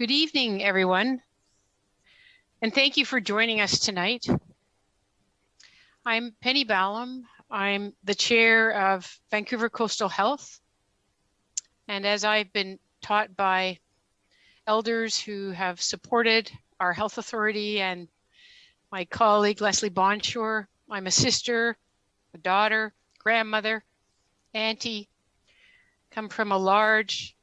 Good evening, everyone. And thank you for joining us tonight. I'm Penny Ballem. I'm the chair of Vancouver Coastal Health. And as I've been taught by elders who have supported our health authority and my colleague Leslie Bonshor, I'm a sister, a daughter, grandmother, auntie, come from a large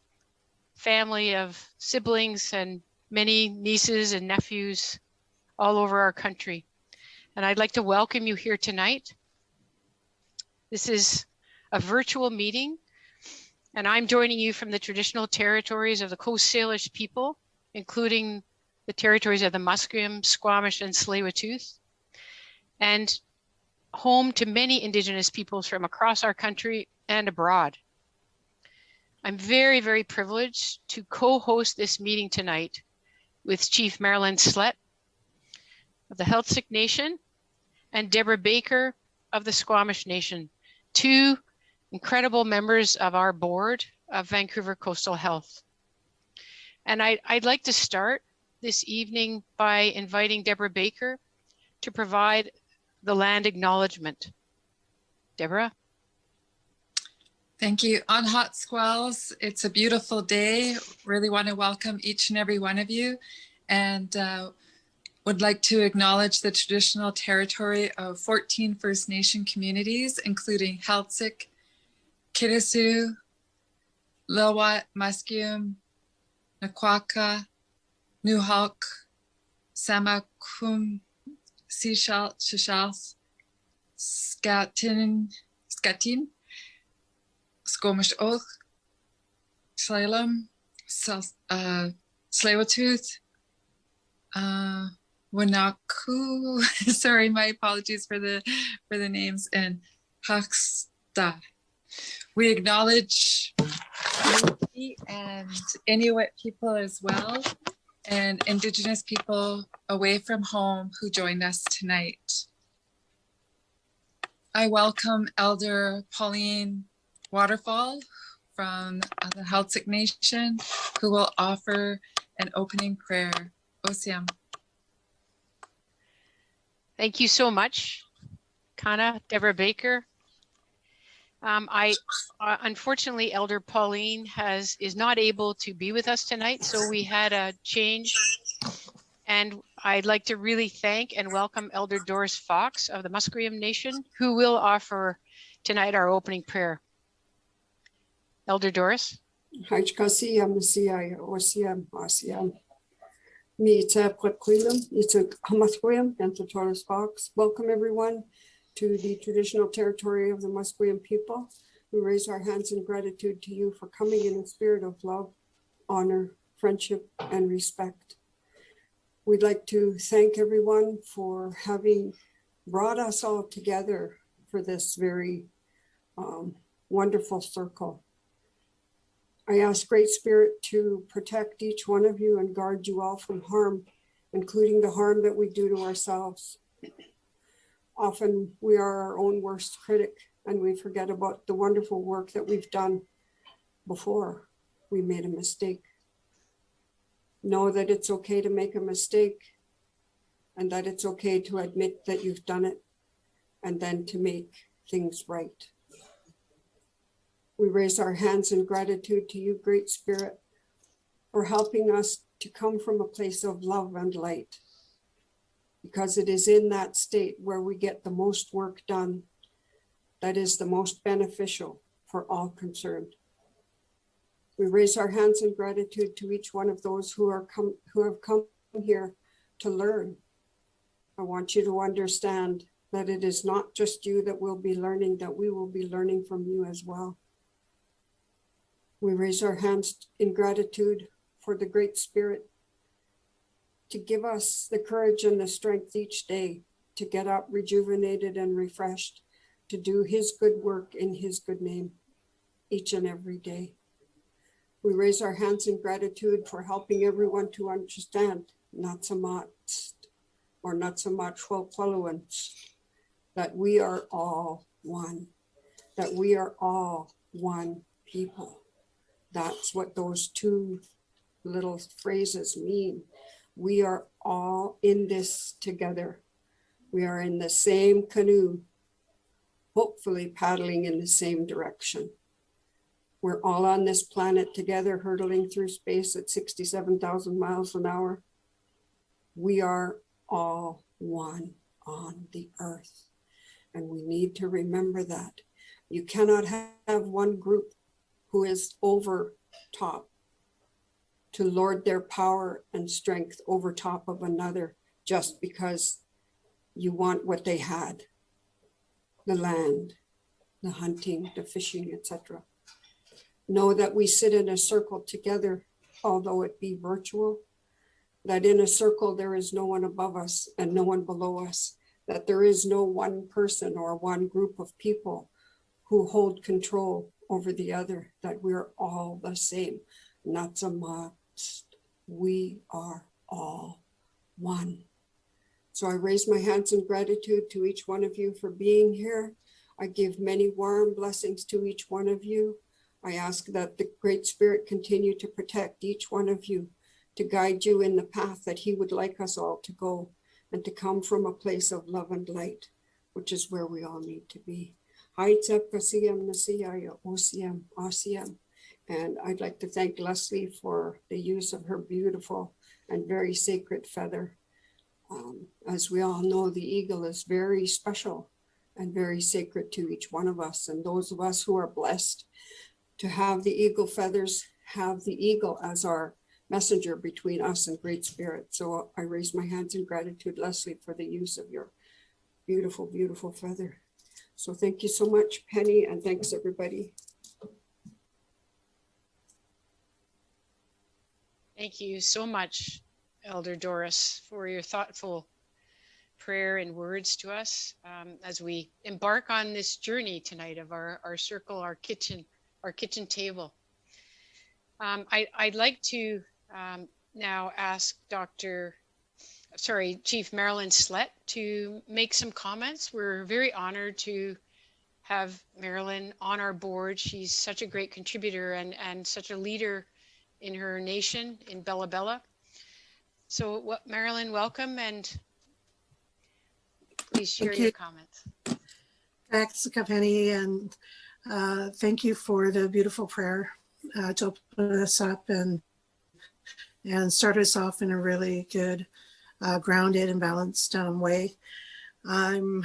family of siblings and many nieces and nephews all over our country. And I'd like to welcome you here tonight. This is a virtual meeting, and I'm joining you from the traditional territories of the Coast Salish people, including the territories of the Musqueam, Squamish, and Tsleil-Waututh, and home to many Indigenous peoples from across our country and abroad. I'm very, very privileged to co-host this meeting tonight with Chief Marilyn Slett of the Heiltsuk Nation and Deborah Baker of the Squamish Nation, two incredible members of our board of Vancouver Coastal Health. And I, would like to start this evening by inviting Deborah Baker to provide the land acknowledgement. Deborah? Thank you. On Hot Squalls, it's a beautiful day. Really want to welcome each and every one of you and uh, would like to acknowledge the traditional territory of 14 First Nation communities, including Heiltsuk, Kitasoo, Lilwat, Musqueam, Naquaka, Nuxalk, Samahquam, Sechelt, Shishals, Skatin, Skatin, Oak, Salem, uh, Tsleil-Waututh, uh, Wanaku, sorry, my apologies for the for the names, and Haksta. We acknowledge and Inuit people as well, and Indigenous people away from home who joined us tonight. I welcome Elder Pauline Waterfall from the Heiltsuk Nation, who will offer an opening prayer. Osiam. Thank you so much, Kana, Deborah Baker. Um, I uh, unfortunately, Elder Pauline has is not able to be with us tonight, so we had a change. And I'd like to really thank and welcome Elder Doris Fox of the Musqueam Nation, who will offer tonight our opening prayer. Elder Doris. Hajkasiam Messiah Osiam Asiam. Me to Quilum, to Hamathwiam, and to Taurus Fox. Welcome everyone to the traditional territory of the Musqueam people. We raise our hands in gratitude to you for coming in a spirit of love, honor, friendship, and respect. We'd like to thank everyone for having brought us all together for this very um, wonderful circle. I ask Great Spirit to protect each one of you and guard you all from harm, including the harm that we do to ourselves. Often we are our own worst critic and we forget about the wonderful work that we've done before we made a mistake. Know that it's okay to make a mistake and that it's okay to admit that you've done it and then to make things right. We raise our hands in gratitude to you, Great Spirit, for helping us to come from a place of love and light, because it is in that state where we get the most work done that is the most beneficial for all concerned. We raise our hands in gratitude to each one of those who are come who have come here to learn. I want you to understand that it is not just you that will be learning, that we will be learning from you as well. We raise our hands in gratitude for the Great Spirit to give us the courage and the strength each day to get up rejuvenated and refreshed, to do his good work in his good name each and every day. We raise our hands in gratitude for helping everyone to understand, not so much, or not so much that we are all one, that we are all one people. That's what those two little phrases mean. We are all in this together. We are in the same canoe, hopefully paddling in the same direction. We're all on this planet together, hurtling through space at 67,000 miles an hour. We are all one on the earth. And we need to remember that. You cannot have one group who is over top to lord their power and strength over top of another just because you want what they had the land, the hunting, the fishing, etc. Know that we sit in a circle together, although it be virtual, that in a circle there is no one above us and no one below us, that there is no one person or one group of people who hold control over the other, that we're all the same. Not so much. We are all one. So I raise my hands in gratitude to each one of you for being here. I give many warm blessings to each one of you. I ask that the Great Spirit continue to protect each one of you, to guide you in the path that he would like us all to go, and to come from a place of love and light, which is where we all need to be. Haitsep kasiyam nasiyaya osiyam asiyam. And I'd like to thank Leslie for the use of her beautiful and very sacred feather. Um, as we all know, the eagle is very special and very sacred to each one of us. And those of us who are blessed to have the eagle feathers, have the eagle as our messenger between us and Great Spirit. So I raise my hands in gratitude, Leslie, for the use of your beautiful, beautiful feather. So thank you so much, Penny, and thanks everybody. Thank you so much, Elder Doris, for your thoughtful prayer and words to us um, as we embark on this journey tonight of our, our circle, our kitchen, our kitchen table. Um, I, I'd like to um, now ask Dr. Sorry, Chief Marilyn Slett to make some comments. We're very honored to have Marilyn on our board. She's such a great contributor and, and such a leader in her nation in Bella Bella. So what Marilyn, welcome and please share Thank your comments. Thanks, Penny, and uh, thank you for the beautiful prayer uh, to open us up and and start us off in a really good, uh, grounded and balanced um, way. I'm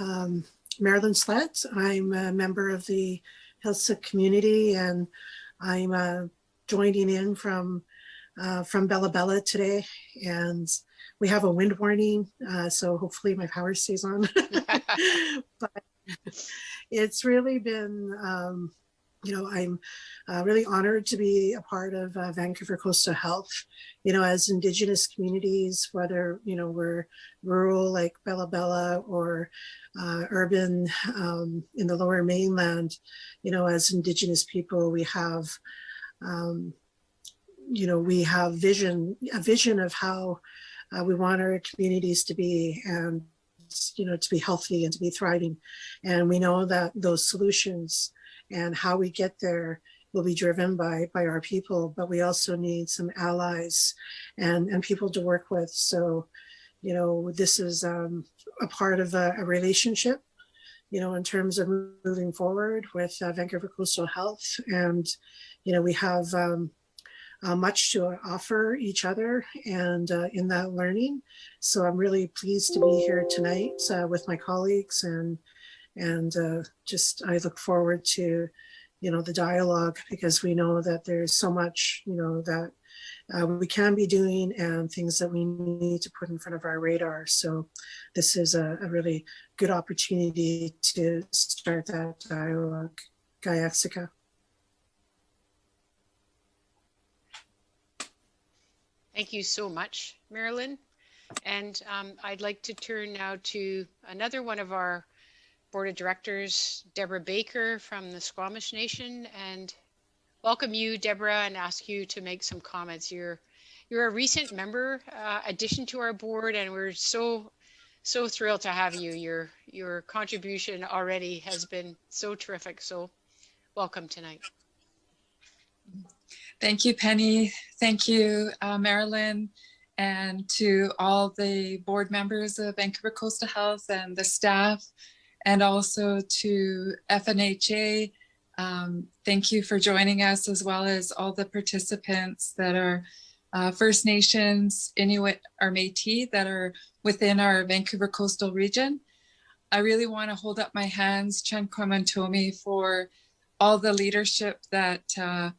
um, Marilyn Slett. I'm a member of the Heiltsuk community, and I'm uh, joining in from uh, from Bella Bella today. And we have a wind warning, uh, so hopefully my power stays on. but it's really been, um, you know, I'm uh, really honored to be a part of uh, Vancouver Coastal Health. You know, as Indigenous communities, whether you know we're rural like Bella Bella or uh, urban um, in the Lower Mainland, you know, as Indigenous people, we have, um, you know, we have vision, a vision of how uh, we want our communities to be, and you know, to be healthy and to be thriving. And we know that those solutions and how we get there will be driven by by our people, but we also need some allies and and people to work with. So, you know, this is um, a part of a, a relationship, you know, in terms of moving forward with uh, Vancouver Coastal Health, and you know, we have um, uh, much to offer each other and uh, in that learning. So I'm really pleased to be here tonight uh, with my colleagues and and uh, just I look forward to you know the dialogue because we know that there's so much you know that uh, we can be doing and things that we need to put in front of our radar. So this is a, a really good opportunity to start that dialogue. Gaiaxica. Thank you so much, Marilyn. And um, I'd like to turn now to another one of our board of directors, Deborah Baker from the Squamish Nation, and welcome you, Deborah, and ask you to make some comments. You're you're a recent member uh, addition to our board, and we're so so thrilled to have you. Your your contribution already has been so terrific. So welcome tonight. Thank you, Penny. Thank you, uh, Marilyn, and to all the board members of Vancouver Coastal Health and the staff, and also to FNHA. Um, thank you for joining us, as well as all the participants that are uh, First Nations, Inuit, or Métis that are within our Vancouver coastal region. I really want to hold up my hands, Chen Komantomi, for all the leadership that uh,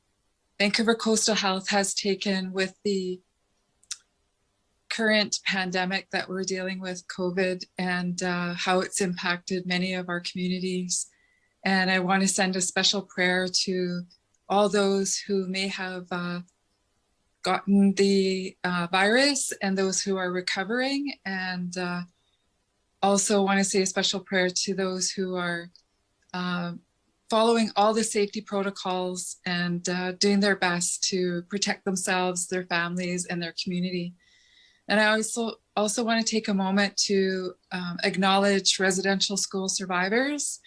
Vancouver Coastal Health has taken with the current pandemic that we're dealing with, COVID, and uh, how it's impacted many of our communities. And I want to send a special prayer to all those who may have uh, gotten the uh, virus and those who are recovering. And uh, also want to say a special prayer to those who are uh, following all the safety protocols and uh, doing their best to protect themselves, their families, and their community. And I also also want to take a moment to um, acknowledge residential school survivors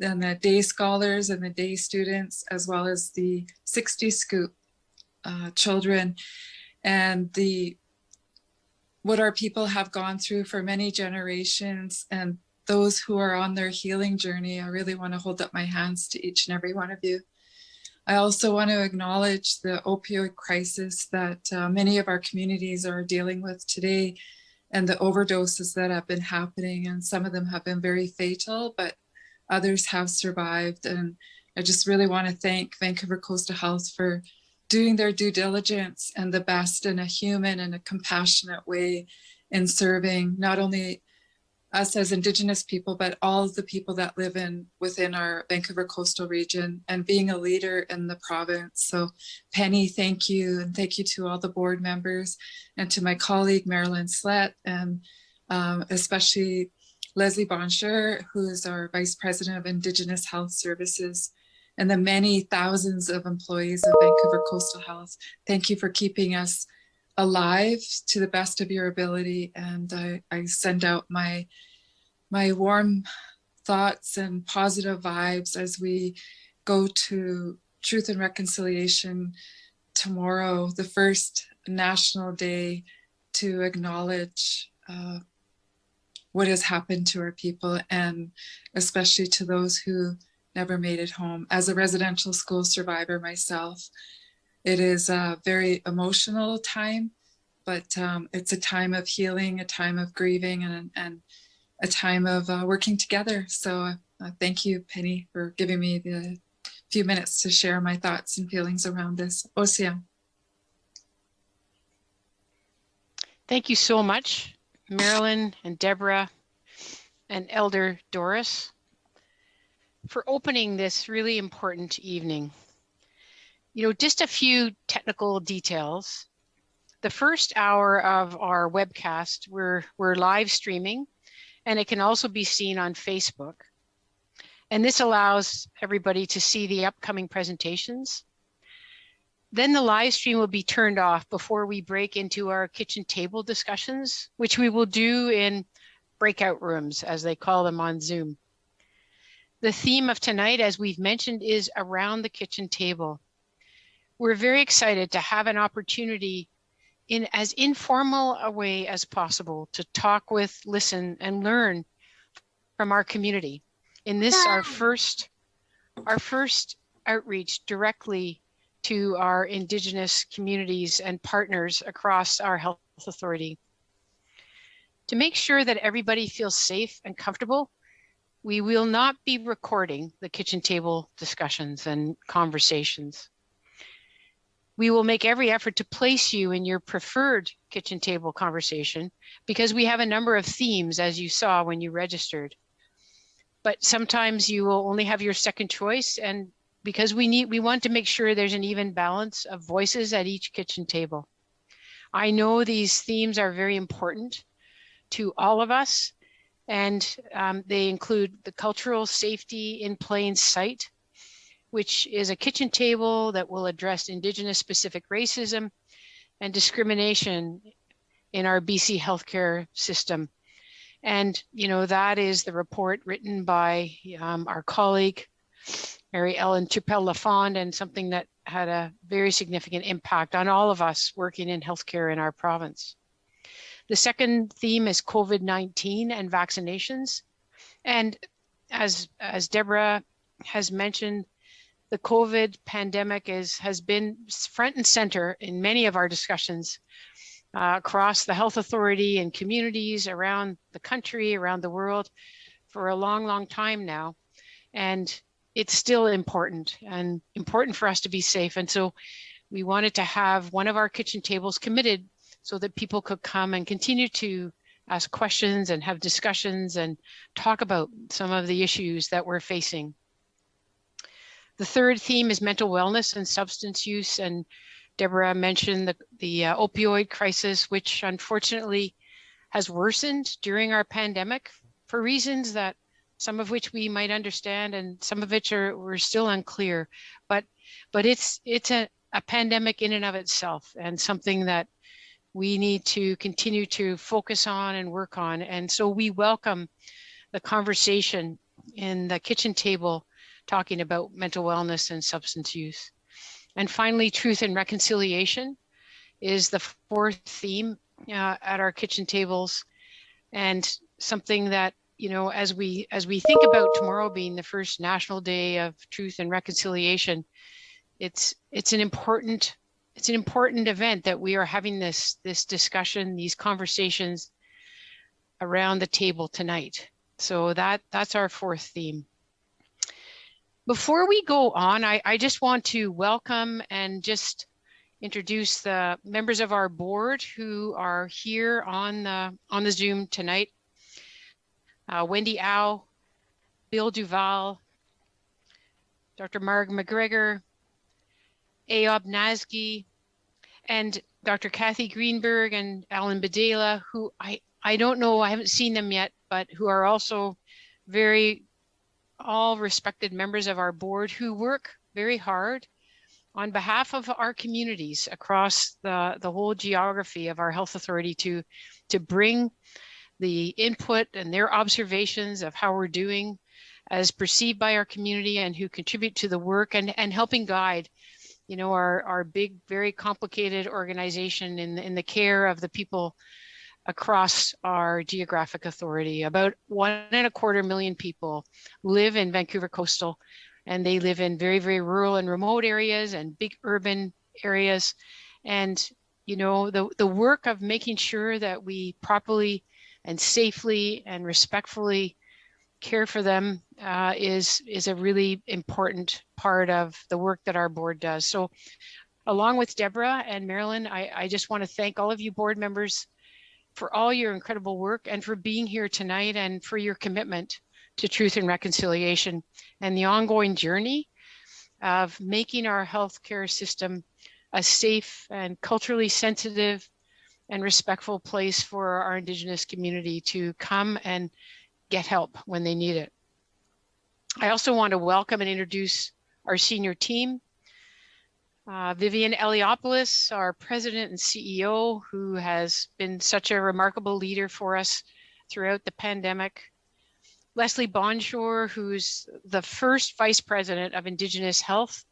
and the day scholars and the day students, as well as the 60 scoop uh, children and the what our people have gone through for many generations and those who are on their healing journey. I really want to hold up my hands to each and every one of you. I also want to acknowledge the opioid crisis that uh, many of our communities are dealing with today and the overdoses that have been happening. And some of them have been very fatal, but others have survived. And I just really want to thank Vancouver Coastal Health for doing their due diligence and the best in a human and a compassionate way in serving not only us as Indigenous people, but all the people that live in within our Vancouver coastal region and being a leader in the province. So Penny, thank you. And thank you to all the board members and to my colleague, Marilyn Slett, and um, especially Leslie Bonshor, who is our Vice President of Indigenous Health Services, and the many thousands of employees of Vancouver Coastal Health. Thank you for keeping us alive to the best of your ability. And I, I send out my, my warm thoughts and positive vibes as we go to Truth and Reconciliation tomorrow, the first national day to acknowledge uh, what has happened to our people and especially to those who never made it home. As a residential school survivor myself, it is a very emotional time, but um, it's a time of healing, a time of grieving, and, and a time of uh, working together. So uh, thank you, Penny, for giving me the few minutes to share my thoughts and feelings around this. Osia. Thank you so much, Marilyn and Deborah and Elder Doris for opening this really important evening. You know, just a few technical details. The first hour of our webcast, we're, we're live streaming and it can also be seen on Facebook. And this allows everybody to see the upcoming presentations. Then the live stream will be turned off before we break into our kitchen table discussions, which we will do in breakout rooms, as they call them on Zoom. The theme of tonight, as we've mentioned, is around the kitchen table. We're very excited to have an opportunity in as informal a way as possible to talk with, listen, and learn from our community. In this, our first, our first outreach directly to our Indigenous communities and partners across our health authority. To make sure that everybody feels safe and comfortable, we will not be recording the kitchen table discussions and conversations. We will make every effort to place you in your preferred kitchen table conversation because we have a number of themes as you saw when you registered. But sometimes you will only have your second choice and because we need we want to make sure there's an even balance of voices at each kitchen table. I know these themes are very important to all of us and um, they include the cultural safety in plain sight, which is a kitchen table that will address Indigenous specific racism and discrimination in our BC healthcare system. And, you know, that is the report written by um, our colleague, Mary Ellen Turpel Lafond, and something that had a very significant impact on all of us working in healthcare in our province. The second theme is COVID-19 and vaccinations. And as, as Deborah has mentioned, the COVID pandemic is, has been front and center in many of our discussions uh, across the health authority and communities around the country, around the world for a long, long time now. And it's still important and important for us to be safe. And so we wanted to have one of our kitchen tables committed so that people could come and continue to ask questions and have discussions and talk about some of the issues that we're facing. The third theme is mental wellness and substance use. And Deborah mentioned the, the uh, opioid crisis, which unfortunately has worsened during our pandemic for reasons that some of which we might understand and some of which are we're still unclear. But but it's it's a, a pandemic in and of itself and something that we need to continue to focus on and work on. And so we welcome the conversation in the kitchen table talking about mental wellness and substance use. And finally, truth and reconciliation is the fourth theme uh, at our kitchen tables. And something that you know as we as we think about tomorrow being the first national day of truth and reconciliation it's it's an important it's an important event that we are having this this discussion these conversations around the table tonight. So that that's our fourth theme before we go on i i just want to welcome and just introduce the members of our board who are here on the on the zoom tonight uh, wendy Au, bill duval dr marg mcgregor Ayob Nazgi, and Dr. Kathy Greenberg and Alan Bedela, who I, I don't know, I haven't seen them yet, but who are also very all respected members of our board who work very hard on behalf of our communities across the, the whole geography of our health authority to, to bring the input and their observations of how we're doing as perceived by our community and who contribute to the work and, and helping guide you know, our, our big, very complicated organization in, in the care of the people across our geographic authority. About one and a quarter million people live in Vancouver Coastal and they live in very, very rural and remote areas and big urban areas. And, you know, the, the work of making sure that we properly and safely and respectfully care for them uh, is is a really important part of the work that our board does. So along with Deborah and Marilyn, I, I just want to thank all of you board members for all your incredible work and for being here tonight and for your commitment to truth and reconciliation and the ongoing journey of making our healthcare system a safe and culturally sensitive and respectful place for our Indigenous community to come and get help when they need it. I also want to welcome and introduce our senior team. Uh, Vivian Eliopoulos, our president and CEO, who has been such a remarkable leader for us throughout the pandemic. Leslie Bonshor, who's the first vice president of Indigenous Health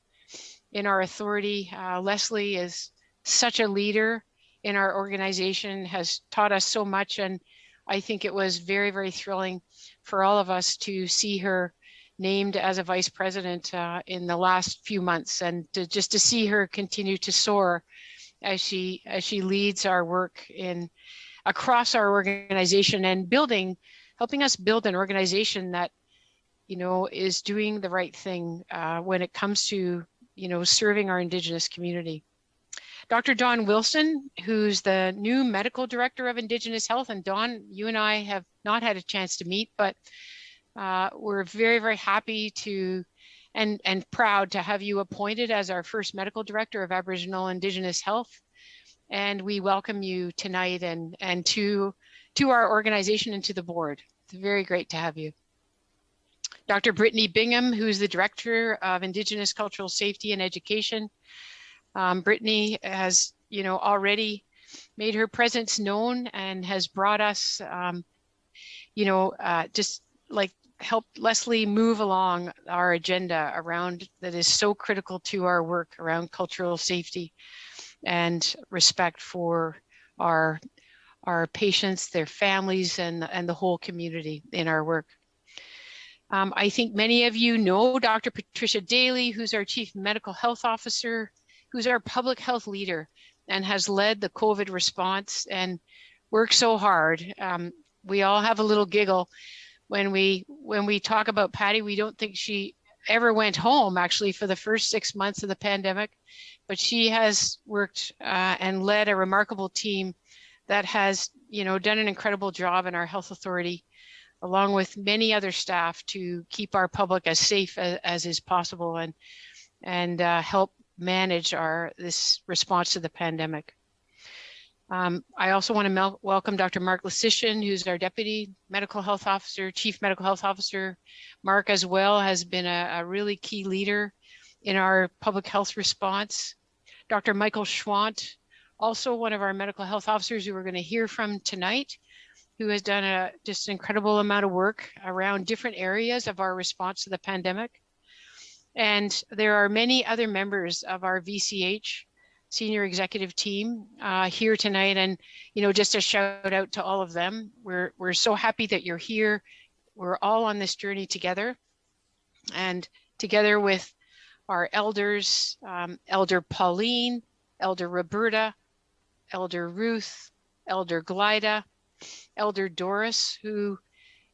in our authority. Uh, Leslie is such a leader in our organization, has taught us so much and I think it was very, very thrilling for all of us to see her named as a vice president uh, in the last few months and to, just to see her continue to soar as she as she leads our work in across our organization and building helping us build an organization that you know is doing the right thing uh, when it comes to you know serving our indigenous community Dr. don Wilson, who's the new medical director of Indigenous Health. And don you and I have not had a chance to meet, but uh, we're very, very happy to and, and proud to have you appointed as our first medical director of Aboriginal Indigenous Health. And we welcome you tonight and, and to, to our organization and to the board. It's very great to have you. Dr. Brittany Bingham, who's the Director of Indigenous Cultural Safety and Education. Um, Brittany has, you know, already made her presence known and has brought us, um, you know, uh, just like helped Leslie move along our agenda around that is so critical to our work around cultural safety and respect for our our patients, their families, and, and the whole community in our work. Um, I think many of you know Dr. Patricia Daly, who's our Chief Medical Health Officer, who's our public health leader and has led the COVID response and worked so hard. Um, we all have a little giggle when we when we talk about Patty. We don't think she ever went home actually for the first six months of the pandemic, but she has worked uh, and led a remarkable team that has, you know, done an incredible job in our health authority, along with many other staff to keep our public as safe as, as is possible and and uh, help manage our this response to the pandemic. Um, I also want to welcome Dr. Mark Lysyshyn, who's our Deputy Medical Health Officer, Chief Medical Health Officer. Mark as well has been a, a really key leader in our public health response. Dr. Michael Schwandt, also one of our medical health officers who we're going to hear from tonight, who has done a just incredible amount of work around different areas of our response to the pandemic. And there are many other members of our VCH senior executive team uh, here tonight. And, you know, just a shout out to all of them. We're, we're so happy that you're here. We're all on this journey together and together with our elders, um, Elder Pauline, Elder Roberta, Elder Ruth, Elder Glida, Elder Doris, who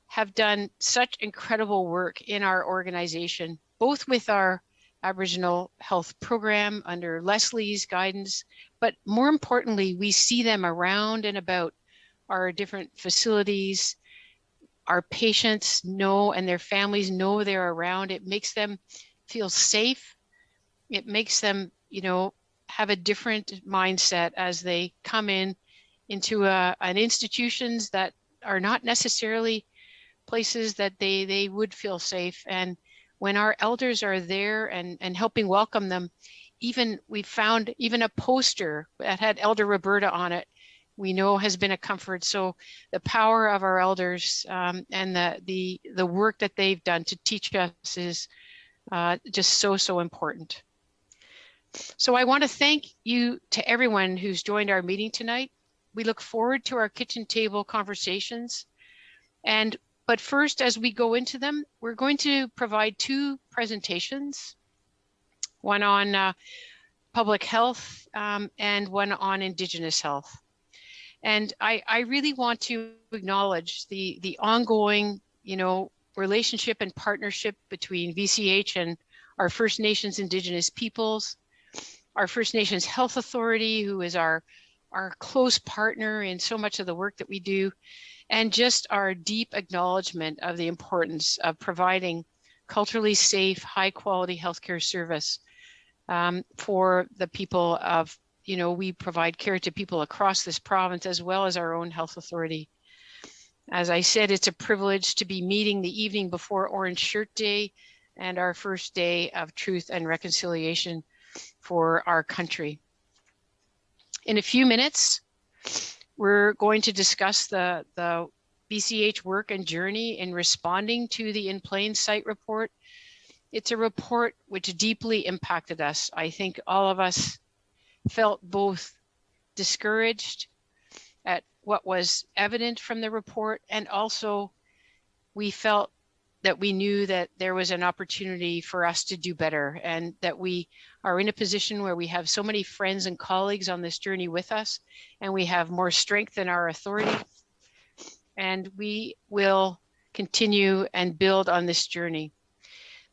have done such incredible work in our organization, both with our Aboriginal Health Program under Leslie's guidance, but more importantly, we see them around and about our different facilities. Our patients know and their families know they're around. It makes them feel safe. It makes them, you know, have a different mindset as they come in into a, an institutions that are not necessarily places that they they would feel safe and when our elders are there and and helping welcome them even we found even a poster that had elder roberta on it we know has been a comfort so the power of our elders um, and the the the work that they've done to teach us is uh, just so so important so I want to thank you to everyone who's joined our meeting tonight. We look forward to our kitchen table conversations. And but first, as we go into them, we're going to provide two presentations, one on uh, public health um, and one on Indigenous health. And I, I really want to acknowledge the, the ongoing, you know, relationship and partnership between VCH and our First Nations Indigenous peoples, our First Nations Health Authority, who is our, our close partner in so much of the work that we do, and just our deep acknowledgement of the importance of providing culturally safe, high quality healthcare service um, for the people of, you know, we provide care to people across this province as well as our own health authority. As I said, it's a privilege to be meeting the evening before Orange Shirt Day and our first day of truth and reconciliation for our country. In a few minutes, we're going to discuss the, the VCH work and journey in responding to the In Plain Sight report. It's a report which deeply impacted us. I think all of us felt both discouraged at what was evident from the report and also we felt that we knew that there was an opportunity for us to do better and that we are in a position where we have so many friends and colleagues on this journey with us and we have more strength in our authority and we will continue and build on this journey.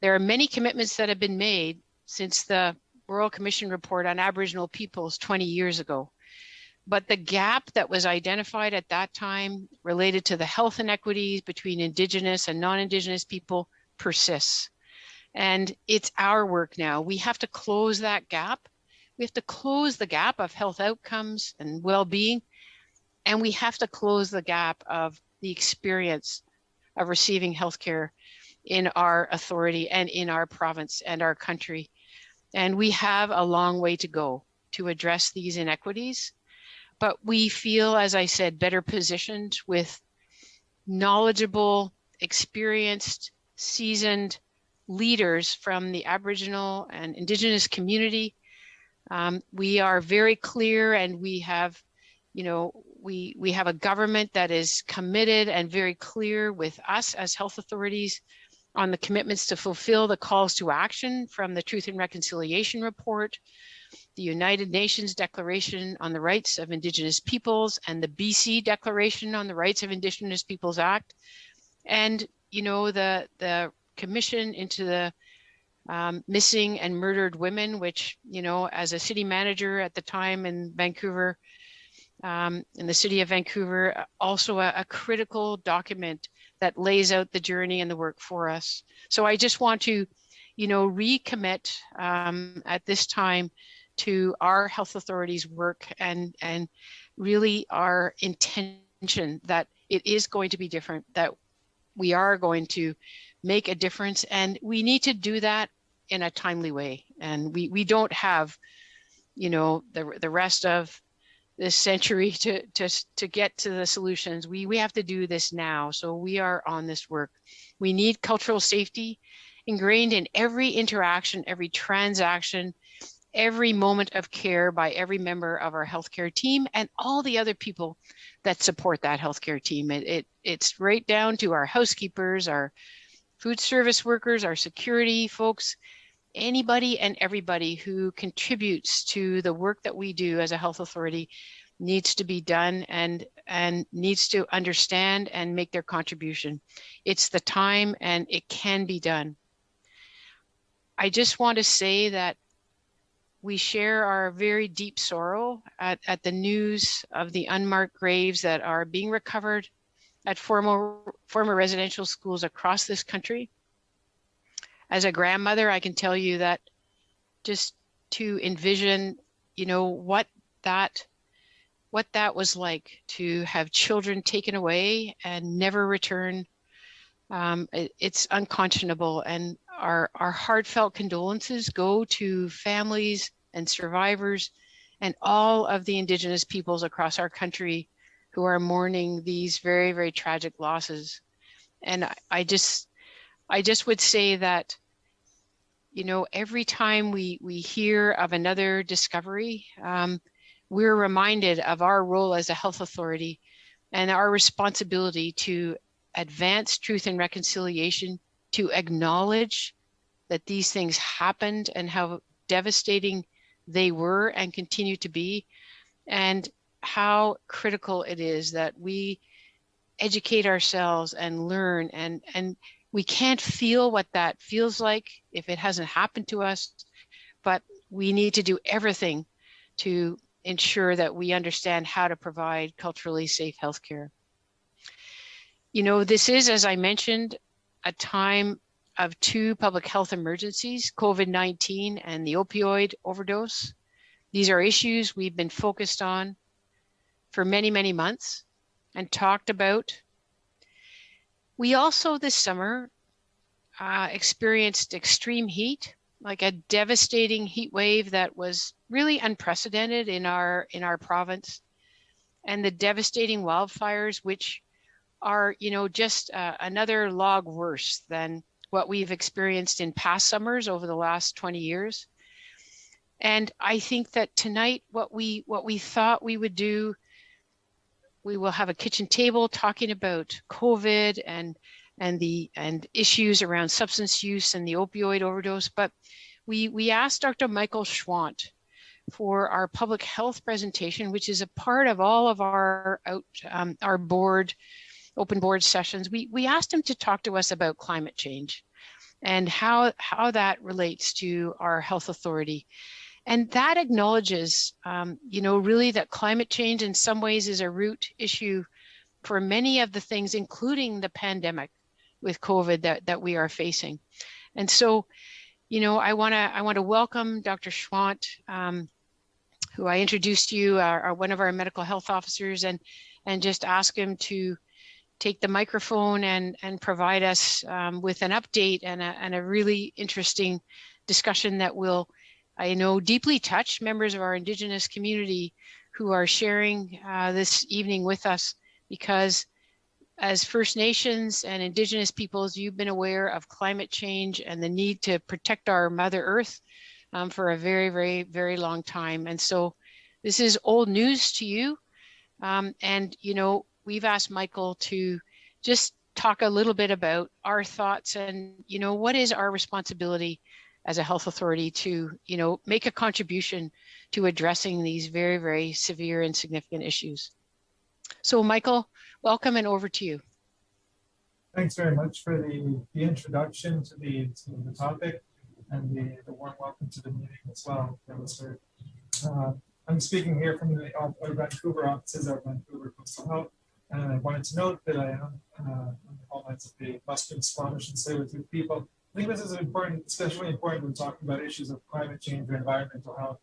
There are many commitments that have been made since the Royal Commission report on Aboriginal peoples 20 years ago. But the gap that was identified at that time related to the health inequities between Indigenous and non-Indigenous people persists. And it's our work now. We have to close that gap. We have to close the gap of health outcomes and well-being. And we have to close the gap of the experience of receiving healthcare in our authority and in our province and our country. And we have a long way to go to address these inequities but we feel, as I said, better positioned with knowledgeable experienced, seasoned leaders from the Aboriginal and Indigenous community. Um, we are very clear and we have, you know, we, we have a government that is committed and very clear with us as health authorities on the commitments to fulfill the calls to action from the Truth and Reconciliation Report, the United Nations Declaration on the Rights of Indigenous Peoples and the BC Declaration on the Rights of Indigenous Peoples Act. And, you know, the, the commission into the um, missing and murdered women, which, you know, as a city manager at the time in Vancouver, um, in the city of Vancouver, also a, a critical document that lays out the journey and the work for us. So I just want to, you know, recommit um, at this time to our health authorities work and, and really our intention that it is going to be different, that we are going to make a difference and we need to do that in a timely way. And we, we don't have, you know, the, the rest of this century to, to, to get to the solutions. We, we have to do this now. So we are on this work. We need cultural safety ingrained in every interaction, every transaction, every moment of care by every member of our healthcare team and all the other people that support that healthcare team. It, it, it's right down to our housekeepers, our food service workers, our security folks, anybody and everybody who contributes to the work that we do as a health authority needs to be done and and needs to understand and make their contribution. It's the time and it can be done. I just want to say that we share our very deep sorrow at, at the news of the unmarked graves that are being recovered at former, former residential schools across this country. As a grandmother, I can tell you that just to envision, you know, what that what that was like to have children taken away and never return. Um, it, it's unconscionable and our, our heartfelt condolences go to families and survivors and all of the indigenous peoples across our country who are mourning these very, very tragic losses. And I, I just, I just would say that, you know, every time we, we hear of another discovery, um, we're reminded of our role as a health authority and our responsibility to advance truth and reconciliation, to acknowledge that these things happened and how devastating they were and continue to be, and how critical it is that we educate ourselves and learn and and we can't feel what that feels like if it hasn't happened to us, but we need to do everything to ensure that we understand how to provide culturally safe healthcare. You know, this is, as I mentioned, a time of two public health emergencies, COVID-19 and the opioid overdose. These are issues we've been focused on for many, many months and talked about. We also this summer uh, experienced extreme heat, like a devastating heat wave that was really unprecedented in our in our province, and the devastating wildfires, which are you know just uh, another log worse than what we've experienced in past summers over the last 20 years. And I think that tonight, what we what we thought we would do, we will have a kitchen table talking about COVID and and the and issues around substance use and the opioid overdose. But we we asked Dr. Michael Schwandt for our public health presentation, which is a part of all of our out um, our board open board sessions. We we asked him to talk to us about climate change and how how that relates to our health authority. And that acknowledges, um, you know, really that climate change in some ways is a root issue for many of the things, including the pandemic with COVID that, that we are facing. And so, you know, I want to I want to welcome Dr. Schwandt, um, who I introduced you, are, are, one of our medical health officers, and and just ask him to take the microphone and and provide us um, with an update and a, and a really interesting discussion that will I know deeply touched members of our Indigenous community who are sharing uh, this evening with us because as First Nations and Indigenous peoples, you've been aware of climate change and the need to protect our Mother Earth um, for a very, very, very long time. And so this is old news to you. Um, and, you know, we've asked Michael to just talk a little bit about our thoughts and, you know, what is our responsibility as a health authority to, you know, make a contribution to addressing these very, very severe and significant issues. So Michael, welcome and over to you. Thanks very much for the, the introduction to the, to the topic and the, the warm welcome to the meeting as well. Heard. Uh, I'm speaking here from the uh, Vancouver offices of Vancouver Coastal Health. And I wanted to note that I am uh, on the call lines of the Western Squamish and Tsleil-Waututh people. I think this is important, especially important when talking about issues of climate change or environmental health,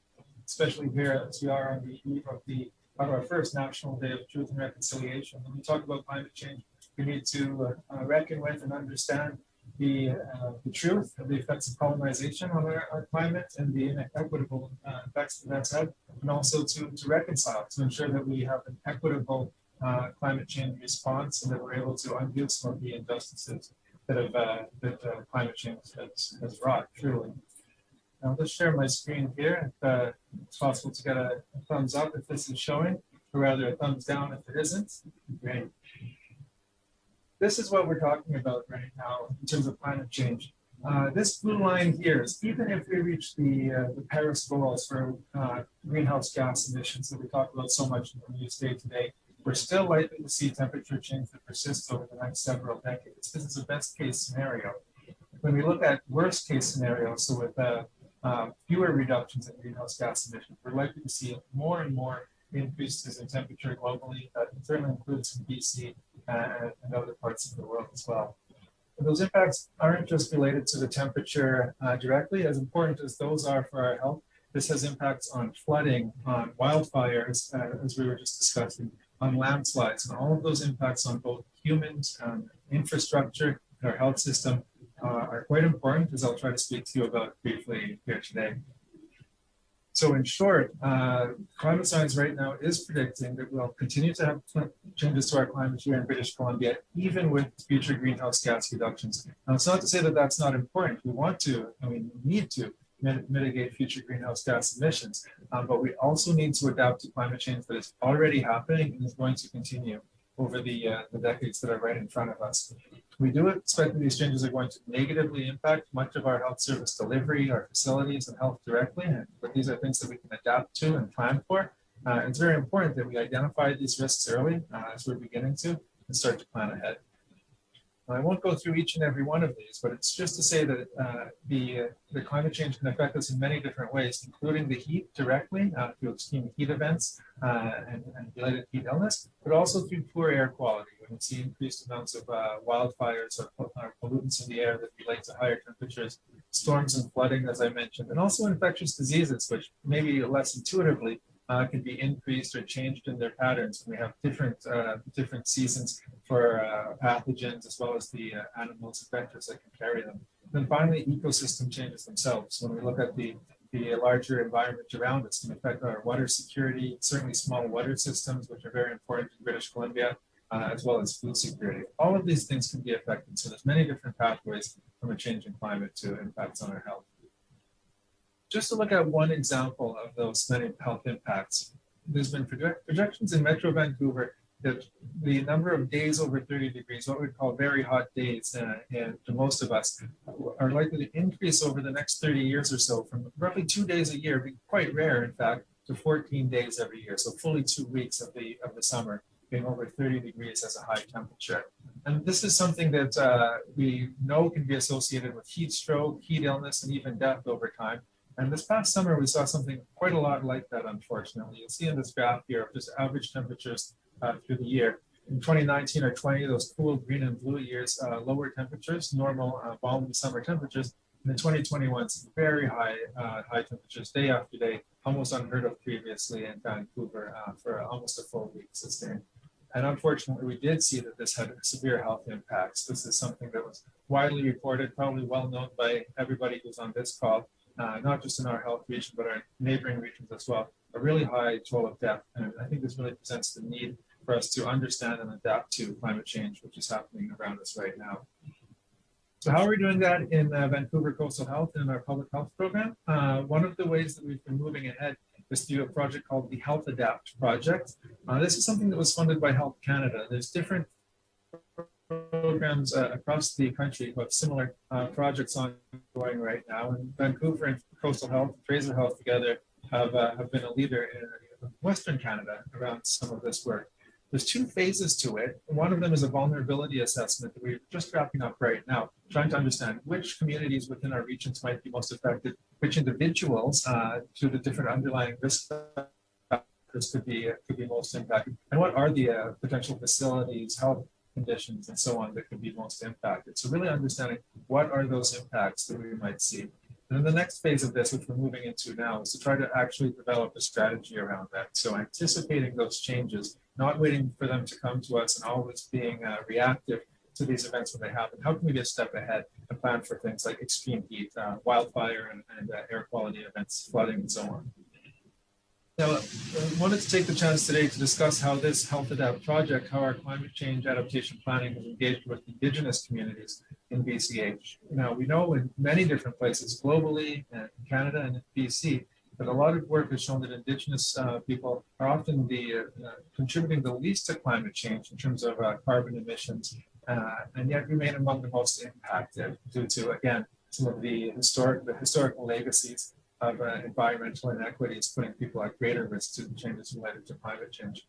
especially here as we are on the eve of the of our first National Day of Truth and Reconciliation. When we talk about climate change, we need to uh, reckon with and understand the, uh, the truth of the effects of colonization on our, our climate and the inequitable uh, effects that that's had, and also to, to reconcile, to ensure that we have an equitable uh, climate change response and that we're able to undo some of the injustices that have uh, that uh, climate change has, has wrought, truly. I'll just share my screen here. If uh, it's possible to get a, thumbs up if this is showing, or rather a thumbs down if it isn't. Great. This is what we're talking about right now in terms of climate change. Uh, this blue line here is even if we reach the, uh, the Paris goals for uh, greenhouse gas emissions that we talk about so much in the news day today, we're still likely to see temperature change that persists over the next several decades. This is a best case scenario. When we look at worst case scenarios, so with uh, uh, fewer reductions in greenhouse gas emissions, we're likely to see more and more increases in temperature globally. That certainly includes in BC and, and other parts of the world as well. Those impacts aren't just related to the temperature uh, directly, as important as those are for our health. This has impacts on flooding, on wildfires, uh, as we were just discussing, on landslides, and all of those impacts on both humans, um, infrastructure, our health system uh, are quite important, as I'll try to speak to you about briefly here today. So in short, uh, climate science right now is predicting that we'll continue to have changes to our climate here in British Columbia, even with future greenhouse gas reductions. Now, it's not to say that that's not important. We want to, I mean, we need to mitigate future greenhouse gas emissions, um, but we also need to adapt to climate change that is already happening and is going to continue over the, uh, the decades that are right in front of us. We do expect that these changes are going to negatively impact much of our health service delivery, our facilities and health directly, but these are things that we can adapt to and plan for. Uh, it's very important that we identify these risks early uh, as we're beginning to and start to plan ahead. I won't go through each and every one of these, but it's just to say that uh, the, uh, the climate change can affect us in many different ways, including the heat directly uh, through extreme heat events uh, and, and, related heat illness, but also through poor air quality. When we see increased amounts of uh, wildfires or, or, pollutants in the air that relate to higher temperatures, storms and flooding, as I mentioned, and also infectious diseases, which maybe less intuitively uh, can be increased or changed in their patterns. And we have different uh, different seasons for uh, pathogens as well as the uh, animals and vectors that can carry them. then finally, ecosystem changes themselves. When we look at the the larger environment around us can affect our water security, certainly small water systems, which are very important in British Columbia, uh, as well as food security. All of these things can be affected. So there's many different pathways from a changing climate to impacts on our health just to look at one example of those many health impacts, there's been project projections in Metro Vancouver that the number of days over 30 degrees, what we call very hot days, uh, and to most of us, are likely to increase over the next 30 years or so from roughly two days a year, being quite rare, in fact, to 14 days every year. So fully two weeks of the of the summer being over 30 degrees as a high temperature. And this is something that uh, we know can be associated with heat stroke, heat illness, and even death over time. And this past summer, we saw something quite a lot like that, unfortunately. You'll see in this graph here of just average temperatures uh, through the year. In 2019 or 20, those cool green and blue years, uh, lower temperatures, normal uh, balmy summer temperatures. And in 2021, some very high uh, high temperatures day after day, almost unheard of previously in Vancouver uh, for almost a full week sustained. And unfortunately, we did see that this had severe health impacts. This is something that was widely reported, probably well known by everybody who's on this call uh, not just in our health region, but our neighboring regions as well, a really high toll of death. And I think this really presents the need for us to understand and adapt to climate change, which is happening around us right now. So how are we doing that in uh, Vancouver Coastal Health in our public health program? Uh, one of the ways that we've been moving ahead is through a project called the Health Adapt project. Uh, this is something that was funded by Health Canada. There's different programs uh, across the country who have similar uh, projects ongoing right now. And Vancouver and Coastal Health, Fraser Health together have, uh, have been a leader in Western Canada around some of this work. There's two phases to it. One of them is a vulnerability assessment that we're just wrapping up right now, trying to understand which communities within our regions might be most affected, which individuals uh, to the different underlying risk factors could be could be most impacted, and what are the uh, potential facilities, health conditions, and so on that could be most impacted. So really understanding what are those impacts that we might see. And then the next phase of this, which we're moving into now, is to try to actually develop a strategy around that. So anticipating those changes, not waiting for them to come to us and always being uh, reactive to these events when they happen. How can we get a step ahead and plan for things like extreme heat, uh, wildfire, and, and uh, air quality events, flooding, and so on? Now, I wanted to take the chance today to discuss how this Health Adapt project, how our climate change adaptation planning has engaged with Indigenous communities in BCH. Now, we know in many different places globally, and in Canada and in BC, that a lot of work has shown that Indigenous uh, people are often the uh, contributing the least to climate change in terms of uh, carbon emissions, uh, and yet remain among the most impacted due to, again, some of the historic, the historical legacies of uh, environmental inequities, putting people at greater risk to the changes related to climate change.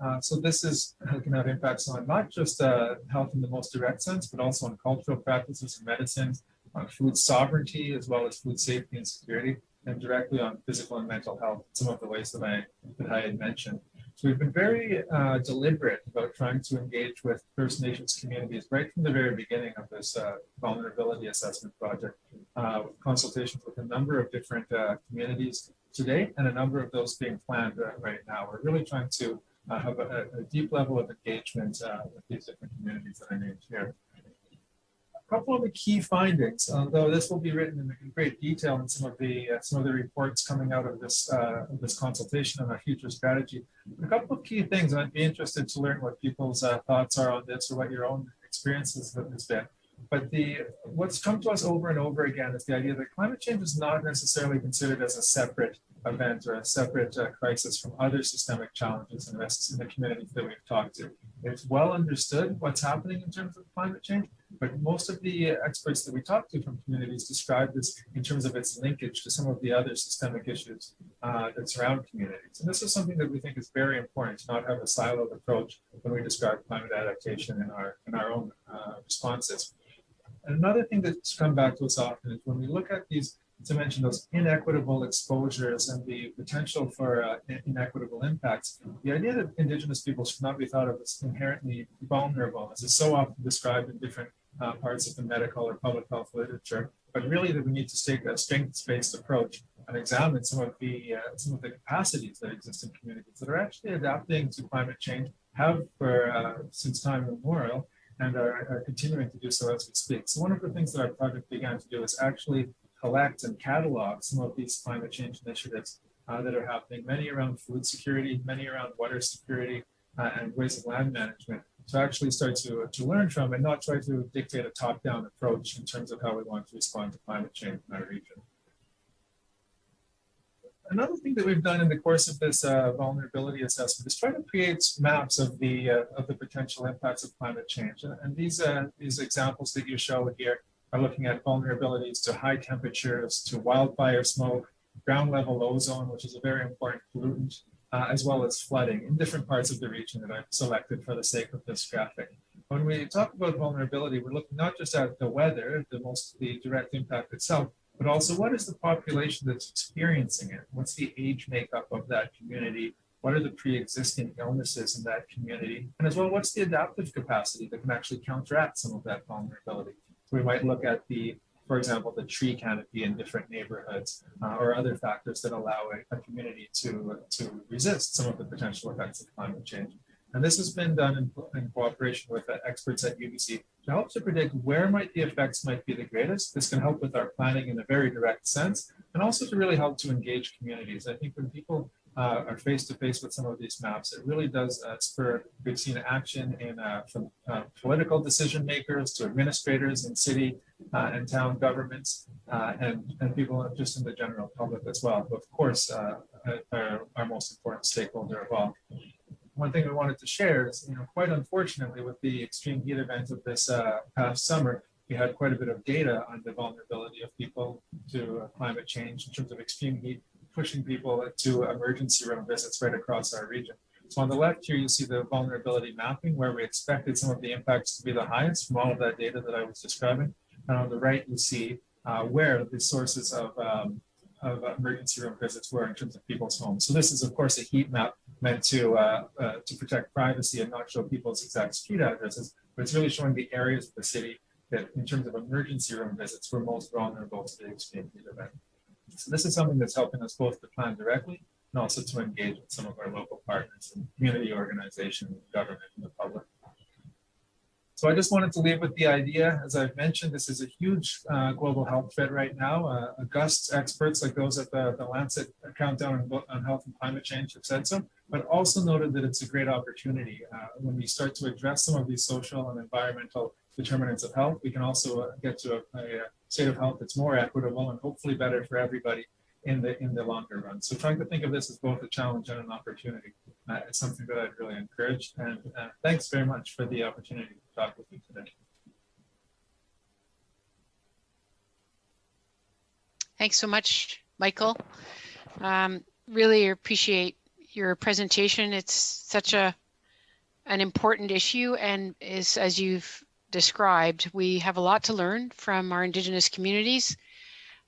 Uh, so this is can have impacts on not just uh, health in the most direct sense, but also on cultural practices and medicines, on food sovereignty, as well as food safety and security, and directly on physical and mental health, some of the ways that I, that I had mentioned. So we've been very uh, deliberate about trying to engage with First Nations communities right from the very beginning of this uh, vulnerability assessment project, uh, with consultations with a number of different uh, communities today, and a number of those being planned uh, right now. We're really trying to uh, have a, a, deep level of engagement with these different communities that I named here couple of the key findings, although this will be written in great detail in some of the uh, some of the reports coming out of this uh, of this consultation on our future strategy. A couple of key things, and I'd be interested to learn what people's uh, thoughts are on this or what your own experiences has been. But the what's come to us over and over again is the idea that climate change is not necessarily considered as a separate event or a separate uh, crisis from other systemic challenges and risks in the communities that we've talked to. It's well understood what's happening in terms of climate change, but most of the experts that we talk to from communities describe this in terms of its linkage to some of the other systemic issues uh, that surround communities. And this is something that we think is very important to not have a siloed approach when we describe climate adaptation in our, in our own uh, responses. And another thing that's come back to us often is when we look at these, to mention those inequitable exposures and the potential for uh, inequitable impacts, the idea that Indigenous people should not be thought of as inherently vulnerable, as is so often described in different uh, parts of the medical or public health literature, but really that we need to take a strengths-based approach and examine some of the uh, some of the capacities that exist in communities that are actually adapting to climate change, have for uh, since time immemorial, and are, are, continuing to do so as we speak. So one of the things that our project began to do is actually collect and catalog some of these climate change initiatives uh, that are happening, many around food security, many around water security, uh, and ways of land management, to actually start to, to learn from and not try to dictate a top-down approach in terms of how we want to respond to climate change in our region. Another thing that we've done in the course of this uh, vulnerability assessment is try to create maps of the uh, of the potential impacts of climate change. And, these uh, these examples that you show here are looking at vulnerabilities to high temperatures, to wildfire smoke, ground level ozone, which is a very important pollutant, uh, as well as flooding in different parts of the region that I've selected for the sake of this graphic. When we talk about vulnerability, we're looking not just at the weather, the most the direct impact itself, but also what is the population that's experiencing it? What's the age makeup of that community? What are the pre-existing illnesses in that community? And as well, what's the adaptive capacity that can actually counteract some of that vulnerability? We might look at the, for example, the tree canopy in different neighborhoods uh, or other factors that allow a, a community to, to resist some of the potential effects of climate change. And this has been done in, in cooperation with uh, experts at UBC to help to predict where might the effects might be the greatest. This can help with our planning in a very direct sense, and also to really help to engage communities. I think when people uh, are face to face with some of these maps, it really does uh, spur, seen action in uh, from uh, political decision makers to administrators in city uh, and town governments uh, and, and people just in the general public as well. But of course, our, our most important stakeholder of all. One thing we wanted to share is, you know, quite unfortunately, with the extreme heat event of this past summer, we had quite a bit of data on the vulnerability of people to climate change in terms of extreme heat, pushing people to emergency room visits right across our region. So on the left here, you see the vulnerability mapping where we expected some of the impacts to be the highest from all of that data that I was describing. And on the right, you see uh, where the sources of, um, of emergency room visits were in terms of people's homes. So this is, of course, a heat map meant to uh, uh, to protect privacy and not show people's exact street addresses, but it's really showing the areas of the city that, in terms of emergency room visits, were most vulnerable to the extreme heat event. So this is something that's helping us both to plan directly and also to engage with some of our local partners and community organizations, government, and the public. So I just wanted to leave with the idea, as I've mentioned, this is a huge uh, global health threat right now. Uh, August experts like those at the, the Lancet Countdown on, on Health and Climate Change have said so, but also noted that it's a great opportunity. Uh, when we start to address some of these social and environmental determinants of health, we can also uh, get to a, a state of health that's more equitable and hopefully better for everybody in the in the longer run. So trying to think of this as both a challenge and an opportunity uh, is something that I'd really encourage. And uh, thanks very much for the opportunity to talk with you today. Thanks so much, Michael. Um, really appreciate your presentation. It's such a an important issue and is as you've described, we have a lot to learn from our Indigenous communities.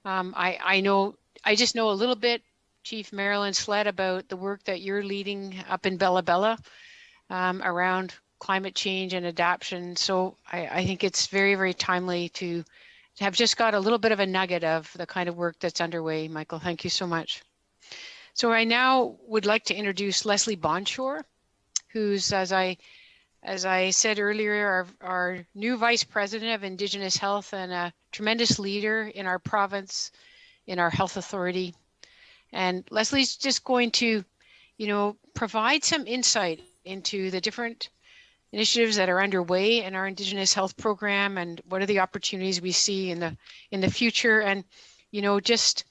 Um, I, I know, I just know a little bit, Chief Marilyn Slett, about the work that you're leading up in Bella Bella um, around climate change and adaptation. So I, I think it's very, very timely to have just got a little bit of a nugget of the kind of work that's underway. Michael, thank you so much. So I now would like to introduce Leslie Bonshor, who's, as I as I said earlier, our, our new Vice President of Indigenous Health and a tremendous leader in our province, in our health authority. And Leslie's just going to, you know, provide some insight into the different initiatives that are underway in our Indigenous Health Program and what are the opportunities we see in the in the future and, you know, just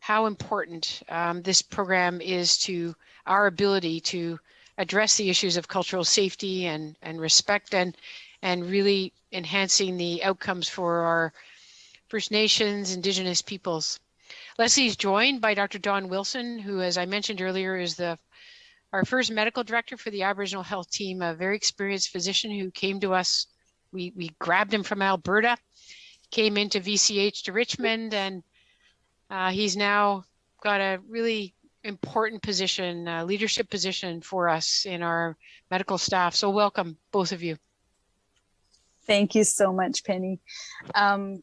how important um, this program is to our ability to address the issues of cultural safety and, and respect and, and really enhancing the outcomes for our First Nations, Indigenous peoples. Leslie is joined by Dr. Don Wilson, who, as I mentioned earlier, is the our first medical director for the Aboriginal Health Team, a very experienced physician who came to us. We, we grabbed him from Alberta, came into VCH to Richmond, and uh, he's now got a really important position, uh, leadership position for us in our medical staff. So welcome, both of you. Thank you so much, Penny. Um,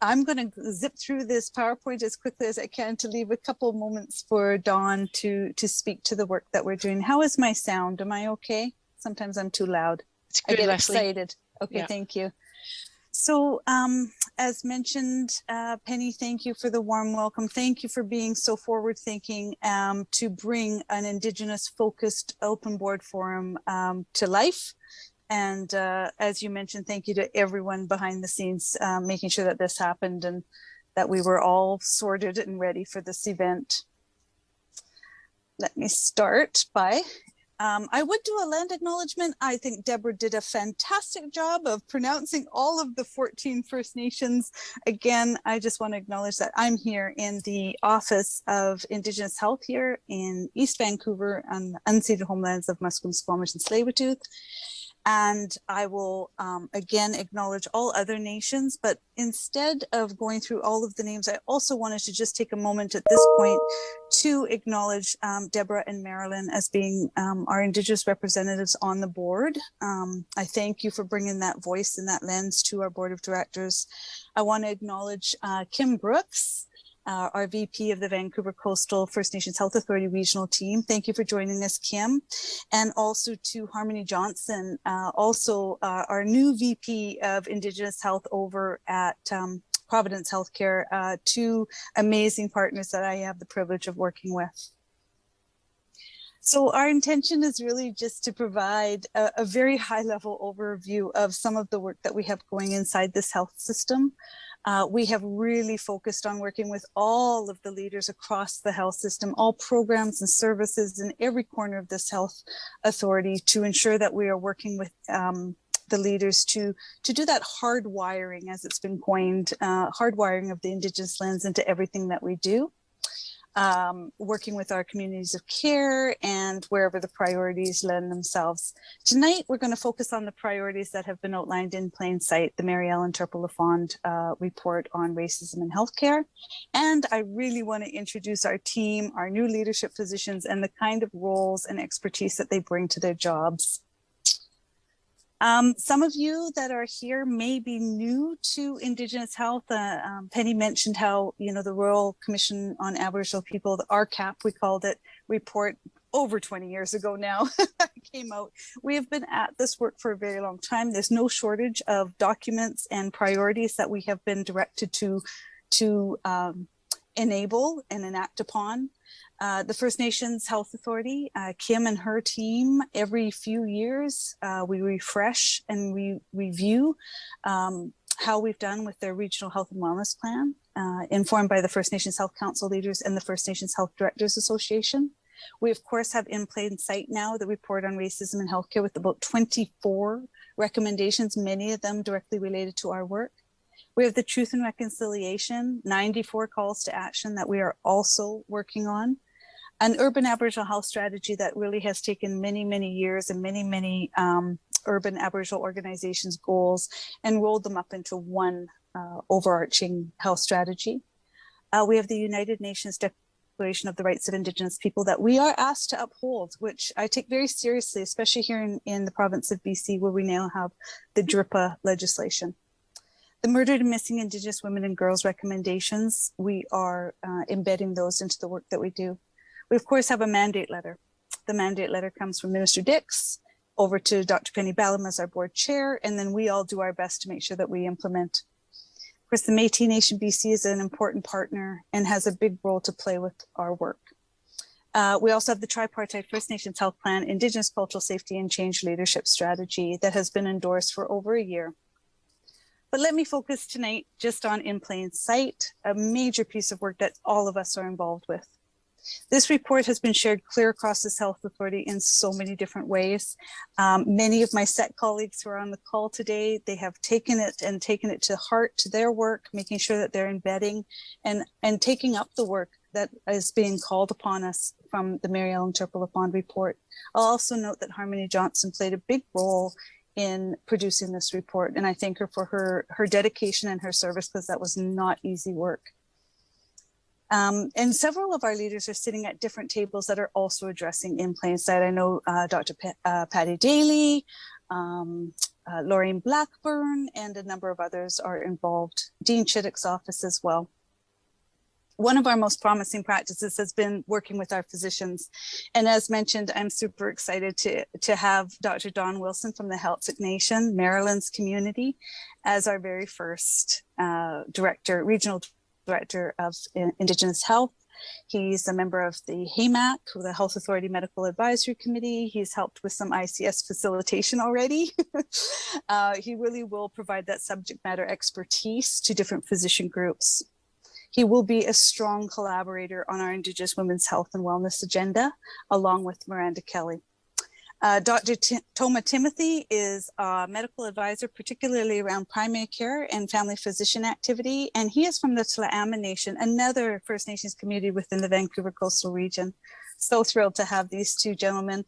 I'm going to zip through this PowerPoint as quickly as I can to leave a couple moments for Dawn to to speak to the work that we're doing. How is my sound? Am I okay? Sometimes I'm too loud. It's good, I get Leslie. excited. Okay, Yeah. thank you. So um, as mentioned, uh, Penny, thank you for the warm welcome. Thank you for being so forward thinking um, to bring an Indigenous focused open board forum um, to life. And uh, as you mentioned, thank you to everyone behind the scenes, um, making sure that this happened and that we were all sorted and ready for this event. Let me start by um, I would do a land acknowledgement. I think Deborah did a fantastic job of pronouncing all of the 14 First Nations. Again, I just want to acknowledge that I'm here in the Office of Indigenous Health here in East Vancouver on the unceded homelands of Musqueam, Squamish, and Tsleil-Waututh. And I will um, again acknowledge all other nations, but instead of going through all of the names, I also wanted to just take a moment at this point to acknowledge um, Deborah and Marilyn as being um, our Indigenous representatives on the board. Um, I thank you for bringing that voice and that lens to our board of directors. I want to acknowledge uh, Kim Brooks, uh, our VP of the Vancouver Coastal First Nations Health Authority regional team. Thank you for joining us, Kim. And also to Harmony Johnson, uh, also uh, our new VP of Indigenous Health over at um, Providence Healthcare, uh, two amazing partners that I have the privilege of working with. So our intention is really just to provide a, a, very high level overview of some of the work that we have going inside this health system. Uh, we have really focused on working with all of the leaders across the health system, all programs and services in every corner of this health authority to ensure that we are working with um, the leaders to, to do that hardwiring, as it's been coined, uh, hardwiring of the Indigenous lens into everything that we do um, working with our communities of care and wherever the priorities lend themselves. Tonight, we're going to focus on the priorities that have been outlined in plain sight, the Mary Ellen Turpel-Lafond uh, report on racism in healthcare. And I really want to introduce our team, our new leadership positions, and the kind of roles and expertise that they bring to their jobs. Um, some of you that are here may be new to Indigenous health. Uh, um, Penny mentioned how, you know, the Royal Commission on Aboriginal People, the RCAP, we called it, report over 20 years ago now came out. We have been at this work for a very long time. There's no shortage of documents and priorities that we have been directed to, to um, enable and enact upon. Uh, the First Nations Health Authority, uh, Kim and her team, every few years, uh, we refresh and we review um, how we've done with their regional health and wellness plan, uh, informed by the First Nations Health Council leaders and the First Nations Health Directors Association. We of course have in plain sight now the report on racism in healthcare with about 24 recommendations, many of them directly related to our work. We have the Truth and Reconciliation, 94 calls to action that we are also working on an urban Aboriginal health strategy that really has taken many, many years and many, many um, urban Aboriginal organizations' goals and rolled them up into one uh, overarching health strategy. Uh, we have the United Nations Declaration of the Rights of Indigenous People that we are asked to uphold, which I take very seriously, especially here in, in the province of BC, where we now have the DRIPA legislation. The murdered and missing Indigenous women and girls recommendations, we are uh, embedding those into the work that we do. We of course have a mandate letter. The mandate letter comes from Minister Dix over to Dr. Penny Ballem as our board chair, and then we all do our best to make sure that we implement. Of course, the Métis Nation BC is an important partner and has a big role to play with our work. Uh, we also have the tripartite First Nations Health Plan, Indigenous Cultural Safety and Change Leadership Strategy that has been endorsed for over a year. But let me focus tonight just on In Plain Sight, a major piece of work that all of us are involved with. This report has been shared clear across this health authority in so many different ways. Um, many of my SET colleagues who are on the call today, they have taken it and taken it to heart to their work, making sure that they're embedding and, and taking up the work that is being called upon us from the Mary Ellen Turpel-Lafond report. I'll also note that Harmony Johnson played a big role in producing this report and I thank her for her, her dedication and her service because that was not easy work. Um, and several of our leaders are sitting at different tables that are also addressing in plain sight. I know uh, Dr. Uh, Patty Daly, um, uh, Laureen Blackburn, and a number of others are involved. Dean Chittock's office as well. One of our most promising practices has been working with our physicians. And as mentioned, I'm super excited to, to have Dr. Don Wilson from the Heiltsuk Nation, Marilyn's community, as our very first uh, director, regional Director of Indigenous Health. He's a member of the HAMAC, the Health Authority Medical Advisory Committee. He's helped with some ICS facilitation already. uh, he really will provide that subject matter expertise to different physician groups. He will be a strong collaborator on our Indigenous women's health and wellness agenda, along with Miranda Kelly. Uh, Dr. T Toma Timothy is a medical advisor, particularly around primary care and family physician activity. And he is from the Tla'amin Nation, another First Nations community within the Vancouver coastal region. So thrilled to have these two gentlemen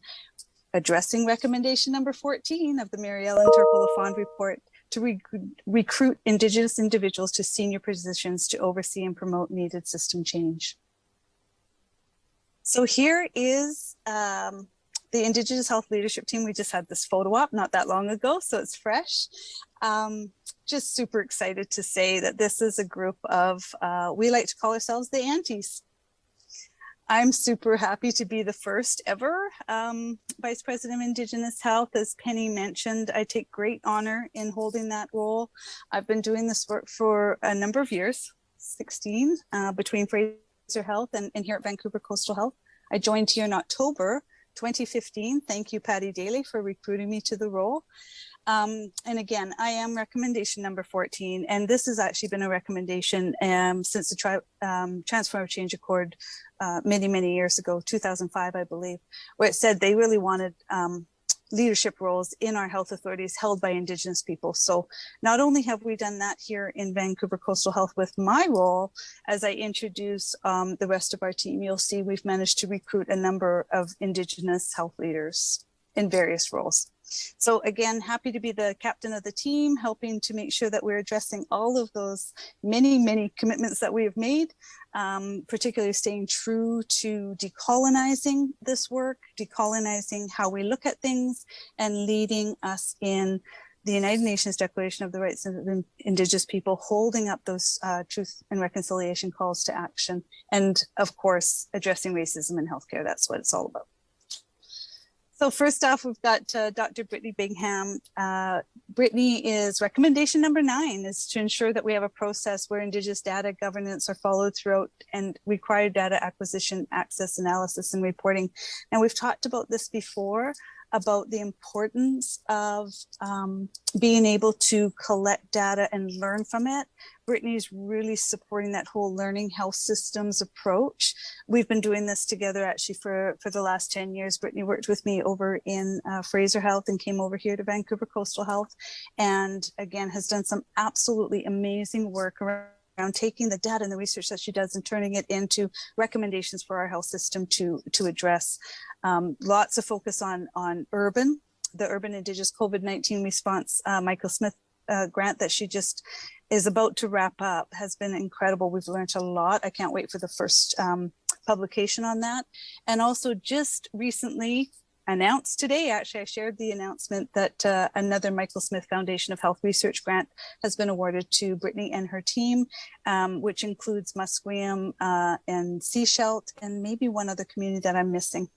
addressing recommendation number 14 of the Mary Ellen Turpel-Lafond report to re recruit Indigenous individuals to senior positions to oversee and promote needed system change. So here is um, the Indigenous Health Leadership Team, we just had this photo op not that long ago, so it's fresh. Um, just super excited to say that this is a group of, uh, we like to call ourselves the aunties. I'm super happy to be the first ever um, Vice President of Indigenous Health. As Penny mentioned, I take great honor in holding that role. I've been doing this work for a number of years, 16, uh, between Fraser Health and, and here at Vancouver Coastal Health. I joined here in October 2015. Thank you, Patty Daly, for recruiting me to the role. Um, and again, I am recommendation number 14, and this has actually been a recommendation um, since the tri um, Transform Change Accord uh, many, many years ago, 2005, I believe, where it said they really wanted um, leadership roles in our health authorities held by Indigenous people. So not only have we done that here in Vancouver Coastal Health with my role, as I introduce um, the rest of our team, you'll see we've managed to recruit a number of Indigenous health leaders in various roles. So again, happy to be the captain of the team, helping to make sure that we're addressing all of those many, many commitments that we have made, um, particularly staying true to decolonizing this work, decolonizing how we look at things and leading us in the United Nations Declaration of the Rights of Indigenous People, holding up those uh, truth and reconciliation calls to action. And of course, addressing racism in healthcare. That's what it's all about. So first off, we've got uh, Dr. Brittany Bingham. Uh, Brittany is recommendation number nine is to ensure that we have a process where Indigenous data governance are followed throughout and required data acquisition, access, analysis, and reporting. And we've talked about this before, about the importance of um, being able to collect data and learn from it. Brittany is really supporting that whole learning health systems approach. We've been doing this together actually for, for the last 10 years. Brittany worked with me over in uh, Fraser Health and came over here to Vancouver Coastal Health and again has done some absolutely amazing work around around taking the data and the research that she does and turning it into recommendations for our health system to to address um, lots of focus on on urban the urban indigenous covid-19 response uh, michael smith uh, grant that she just is about to wrap up has been incredible we've learned a lot i can't wait for the first um, publication on that and also just recently announced today, actually, I shared the announcement that uh, another Michael Smith Foundation of Health Research grant has been awarded to Brittany and her team, um, which includes Musqueam uh, and Sechelt and maybe one other community that I'm missing.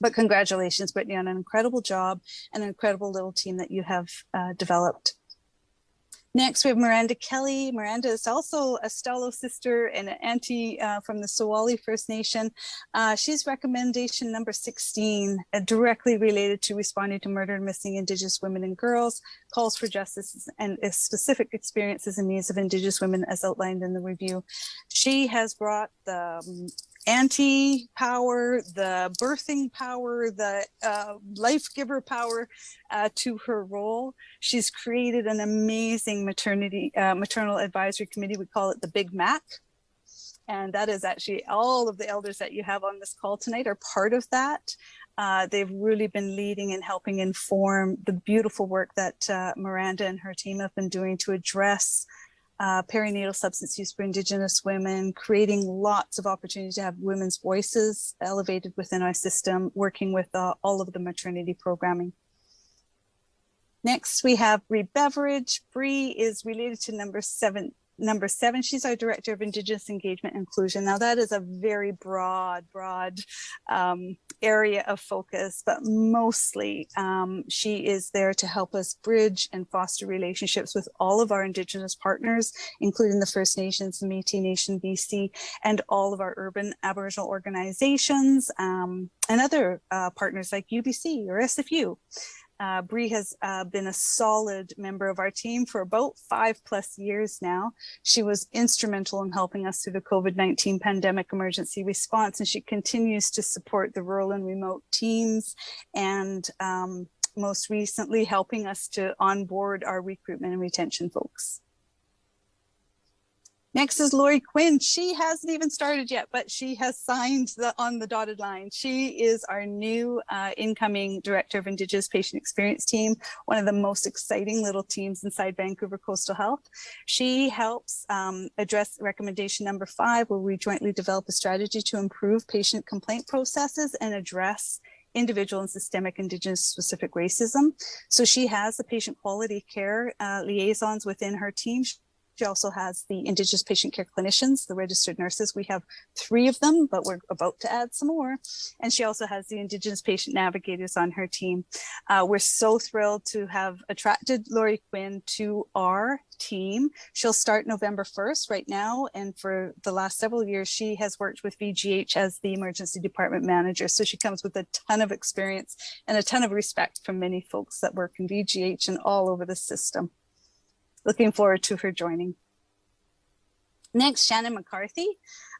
But congratulations, Brittany, on an incredible job and an incredible little team that you have uh, developed. Next, we have Miranda Kelly. Miranda is also a Stalo sister and an auntie uh, from the Soowahlie First Nation. Uh, she's recommendation number 16, uh, directly related to responding to murder and missing Indigenous women and girls, calls for justice and specific experiences and needs of Indigenous women as outlined in the review. She has brought the um, anti power, the birthing power, the uh, life giver power uh, to her role. She's created an amazing maternity uh, maternal advisory committee. We call it the Big Mac. And that is actually all of the elders that you have on this call tonight are part of that. Uh, they've really been leading and helping inform the beautiful work that uh, Miranda and her team have been doing to address uh, perinatal substance use for Indigenous women, creating lots of opportunities to have women's voices elevated within our system, working with uh, all of the maternity programming. Next, we have Bree Beveridge. Bree is related to number seven, number seven, she's our Director of Indigenous Engagement Inclusion. Now that is a very broad, broad um, area of focus, but mostly um, she is there to help us bridge and foster relationships with all of our Indigenous partners, including the First Nations, Métis Nation BC, and all of our urban Aboriginal organizations um, and other uh, partners like UBC or SFU. Uh, Bree has uh, been a solid member of our team for about five plus years now. She was instrumental in helping us through the COVID-19 pandemic emergency response, and she continues to support the rural and remote teams and um, most recently helping us to onboard our recruitment and retention folks. Next is Lori Quinn. She hasn't even started yet, but she has signed the, on the dotted line. She is our new uh, incoming Director of Indigenous Patient Experience Team, one of the most exciting little teams inside Vancouver Coastal Health. She helps um, address recommendation number five, where we jointly develop a strategy to improve patient complaint processes and address individual and systemic indigenous specific racism. So she has the patient quality care uh, liaisons within her team She also has the Indigenous patient care clinicians, the registered nurses. We have three of them, but we're about to add some more. And she also has the Indigenous patient navigators on her team. Uh, we're so thrilled to have attracted Lori Quinn to our team. She'll start November 1st right now. And for the last several years, she has worked with VGH as the emergency department manager. So she comes with a ton of experience and a ton of respect from many folks that work in VGH and all over the system. Looking forward to her joining. Next, Shannon McCarthy.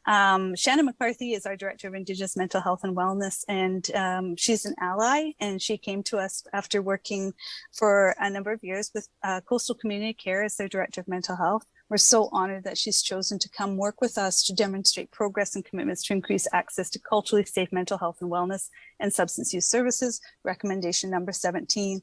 Um, Shannon McCarthy is our Director of Indigenous Mental Health and Wellness, and um, she's an ally, and she came to us after working for a number of years with uh, Coastal Community Care as their Director of Mental Health. We're so honored that she's chosen to come work with us to demonstrate progress and commitments to increase access to culturally safe mental health and wellness and substance use services, recommendation number 17.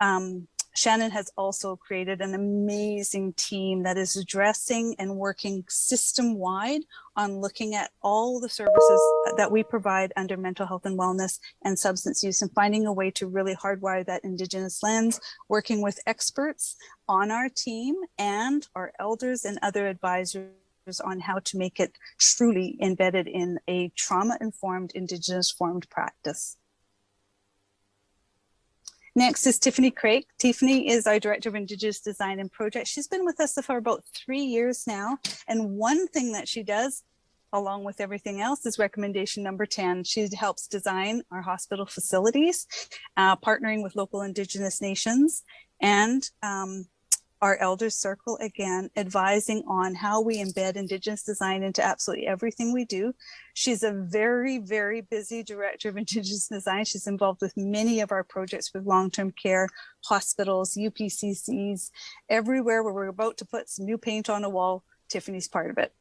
Um, Shannon has also created an amazing team that is addressing and working system wide on looking at all the services that we provide under mental health and wellness and substance use and finding a way to really hardwire that Indigenous lens, working with experts on our team and our elders and other advisors on how to make it truly embedded in a trauma-informed Indigenous formed practice. Next is Tiffany Craig. Tiffany is our Director of Indigenous Design and Project. She's been with us for about three years now. And one thing that she does, along with everything else, is recommendation number 10. She helps design our hospital facilities, uh, partnering with local Indigenous nations and um, our elders circle again, advising on how we embed Indigenous design into absolutely everything we do. She's a very, very busy director of Indigenous design. She's involved with many of our projects with long-term care, hospitals, UPCCs, everywhere where we're about to put some new paint on a wall, Tiffany's part of it.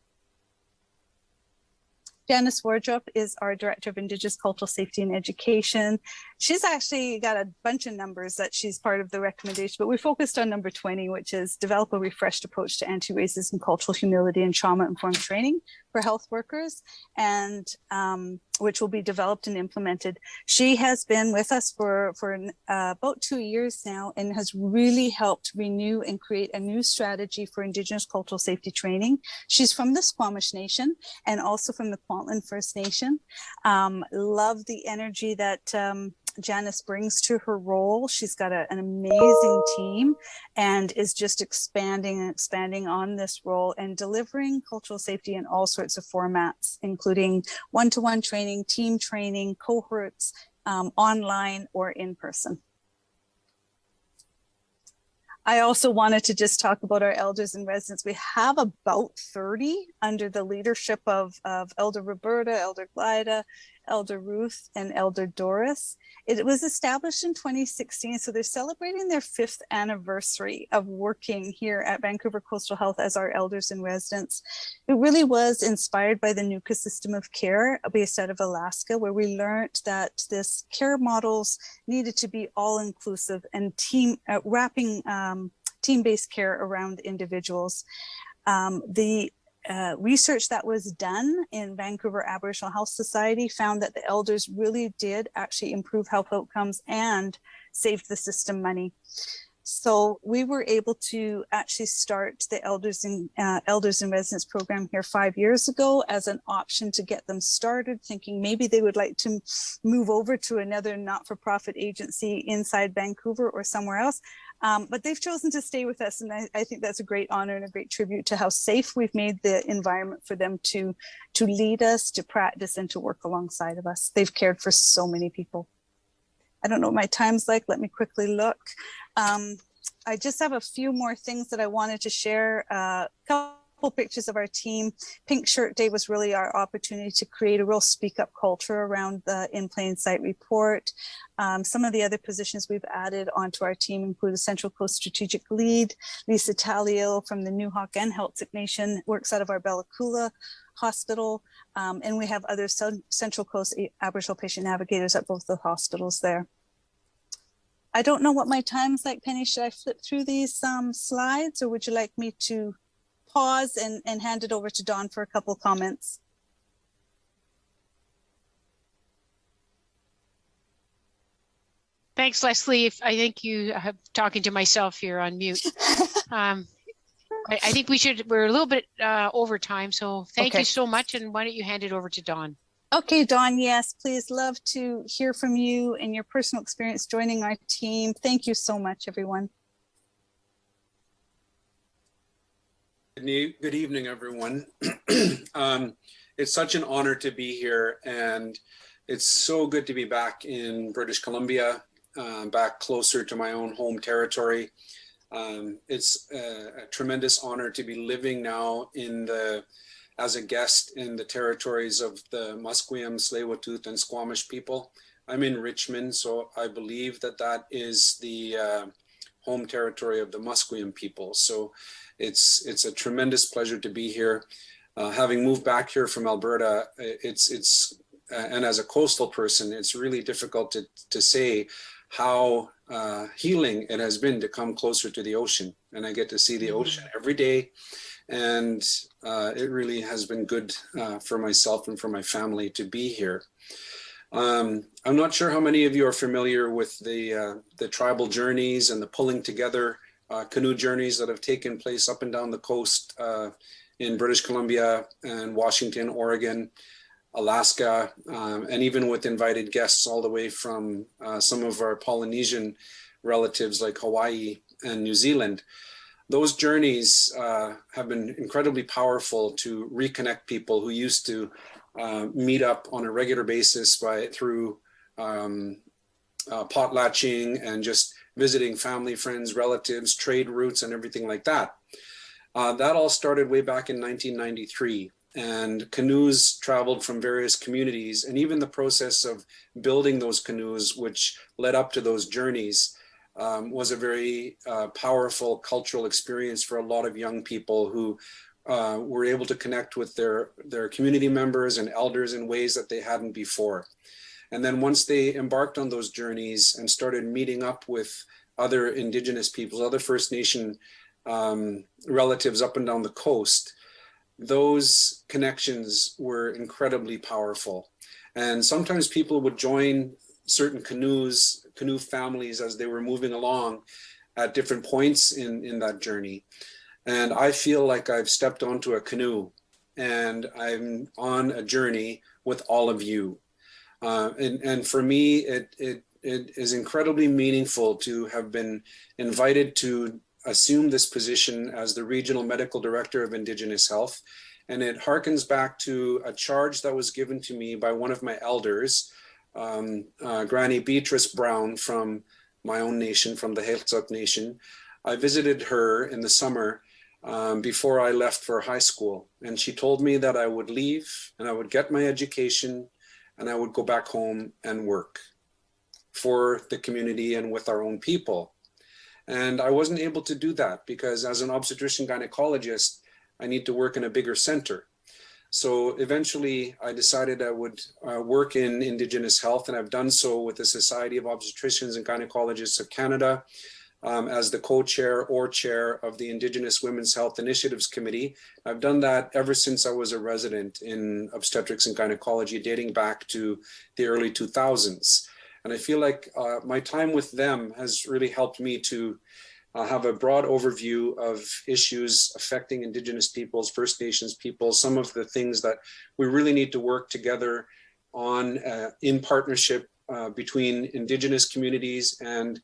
Janice Wardrop is our Director of Indigenous Cultural Safety and Education. She's actually got a bunch of numbers that she's part of the recommendation, but we focused on number 20, which is develop a refreshed approach to anti-racism, cultural humility, and trauma-informed training for health workers, and um, which will be developed and implemented. She has been with us for, for uh, about two years now and has really helped renew and create a new strategy for Indigenous cultural safety training. She's from the Squamish Nation and also from the Kwantlen First Nation. Um, love the energy that um, Janice brings to her role. She's got a, an amazing team and is just expanding and expanding on this role and delivering cultural safety in all sorts of formats, including one-to-one -one training, team training, cohorts, um, online or in person. I also wanted to just talk about our elders and residents. We have about 30 under the leadership of, of Elder Roberta, Elder Glida, Elder Ruth, and Elder Doris. It was established in 2016, so they're celebrating their fifth anniversary of working here at Vancouver Coastal Health as our elders and residents. It really was inspired by the Nuka system of care based out of Alaska, where we learned that this care models needed to be all inclusive and team uh, wrapping um, team-based care around individuals. Um, the uh, research that was done in Vancouver Aboriginal Health Society found that the elders really did actually improve health outcomes and saved the system money. So we were able to actually start the elders and uh, elders and residents program here five years ago as an option to get them started, thinking maybe they would like to move over to another not-for-profit agency inside Vancouver or somewhere else. Um, but they've chosen to stay with us. And I, I, think that's a great honor and a great tribute to how safe we've made the environment for them to, to lead us, to practice and to work alongside of us. They've cared for so many people. I don't know what my time's like. Let me quickly look. Um, I just have a few more things that I wanted to share. Uh, couple pictures of our team. Pink Shirt Day was really our opportunity to create a real speak up culture around the In Plain Sight report. Um, some of the other positions we've added onto our team include a Central Coast Strategic Lead, Lisa Talio from the Nuxalk and Heiltsuk Nation, works out of our Bella Coola Hospital, um, and we have other Central Coast Aboriginal patient navigators at both the hospitals there. I don't know what my time's like, Penny. Should I flip through these um, slides or would you like me to pause and, and hand it over to Don for a couple comments. Thanks, Leslie. I think you have talking to myself here on mute. um, I, I think we should, we're a little bit uh, over time, so thank Okay. you so much. And why don't you hand it over to Dawn? Okay, Dawn, yes, please love to hear from you and your personal experience joining our team. Thank you so much, everyone. Good evening, everyone. um, it's such an honor to be here, and it's so good to be back in British Columbia, uh, back closer to my own home territory. Um, it's a, a tremendous honor to be living now in the as a guest in the territories of the Musqueam, tsleil and Squamish people. I'm in Richmond, so I believe that that is the uh, home territory of the Musqueam people. So it's it's a tremendous pleasure to be here. Uh, having moved back here from Alberta, it's it's uh, and as a coastal person, it's really difficult to to say how uh, healing it has been to come closer to the ocean. And I get to see the ocean every day, and uh, it really has been good uh, for myself and for my family to be here. Um, I'm not sure how many of you are familiar with the uh, the tribal journeys and the pulling together uh, canoe journeys that have taken place up and down the coast uh, in British Columbia and Washington, Oregon, Alaska, um, and even with invited guests all the way from uh, some of our Polynesian relatives like Hawaii and New Zealand. Those journeys uh, have been incredibly powerful to reconnect people who used to uh, meet up on a regular basis by through um, uh, potlatching and just visiting family, friends, relatives, trade routes, and everything like that. Uh, that all started way back in 1993 and canoes traveled from various communities and even the process of building those canoes which led up to those journeys um, was a very uh, powerful cultural experience for a lot of young people who uh, were able to connect with their their community members and elders in ways that they hadn't before and then once they embarked on those journeys and started meeting up with other indigenous peoples other first nation um, relatives up and down the coast those connections were incredibly powerful. And sometimes people would join certain canoes, canoe families as they were moving along at different points in, in that journey. And I feel like I've stepped onto a canoe and I'm on a journey with all of you. Uh, and, and for me, it, it, it is incredibly meaningful to have been invited to assume this position as the Regional Medical Director of Indigenous Health. And it harkens back to a charge that was given to me by one of my elders, um, uh, Granny Beatrice Brown from my own nation, from the Heiltsuk Nation. I visited her in the summer um, before I left for high school. And she told me that I would leave and I would get my education and I would go back home and work for the community and with our own people. And I wasn't able to do that because as an obstetrician gynecologist, I need to work in a bigger center. So eventually I decided I would uh, work in Indigenous health and I've done so with the Society of Obstetricians and Gynecologists of Canada um, as the co-chair or chair of the Indigenous Women's Health Initiatives Committee. I've done that ever since I was a resident in obstetrics and gynecology dating back to the early 2000s. And I feel like uh, my time with them has really helped me to uh, have a broad overview of issues affecting Indigenous peoples, First Nations peoples, some of the things that we really need to work together on uh, in partnership uh, between Indigenous communities and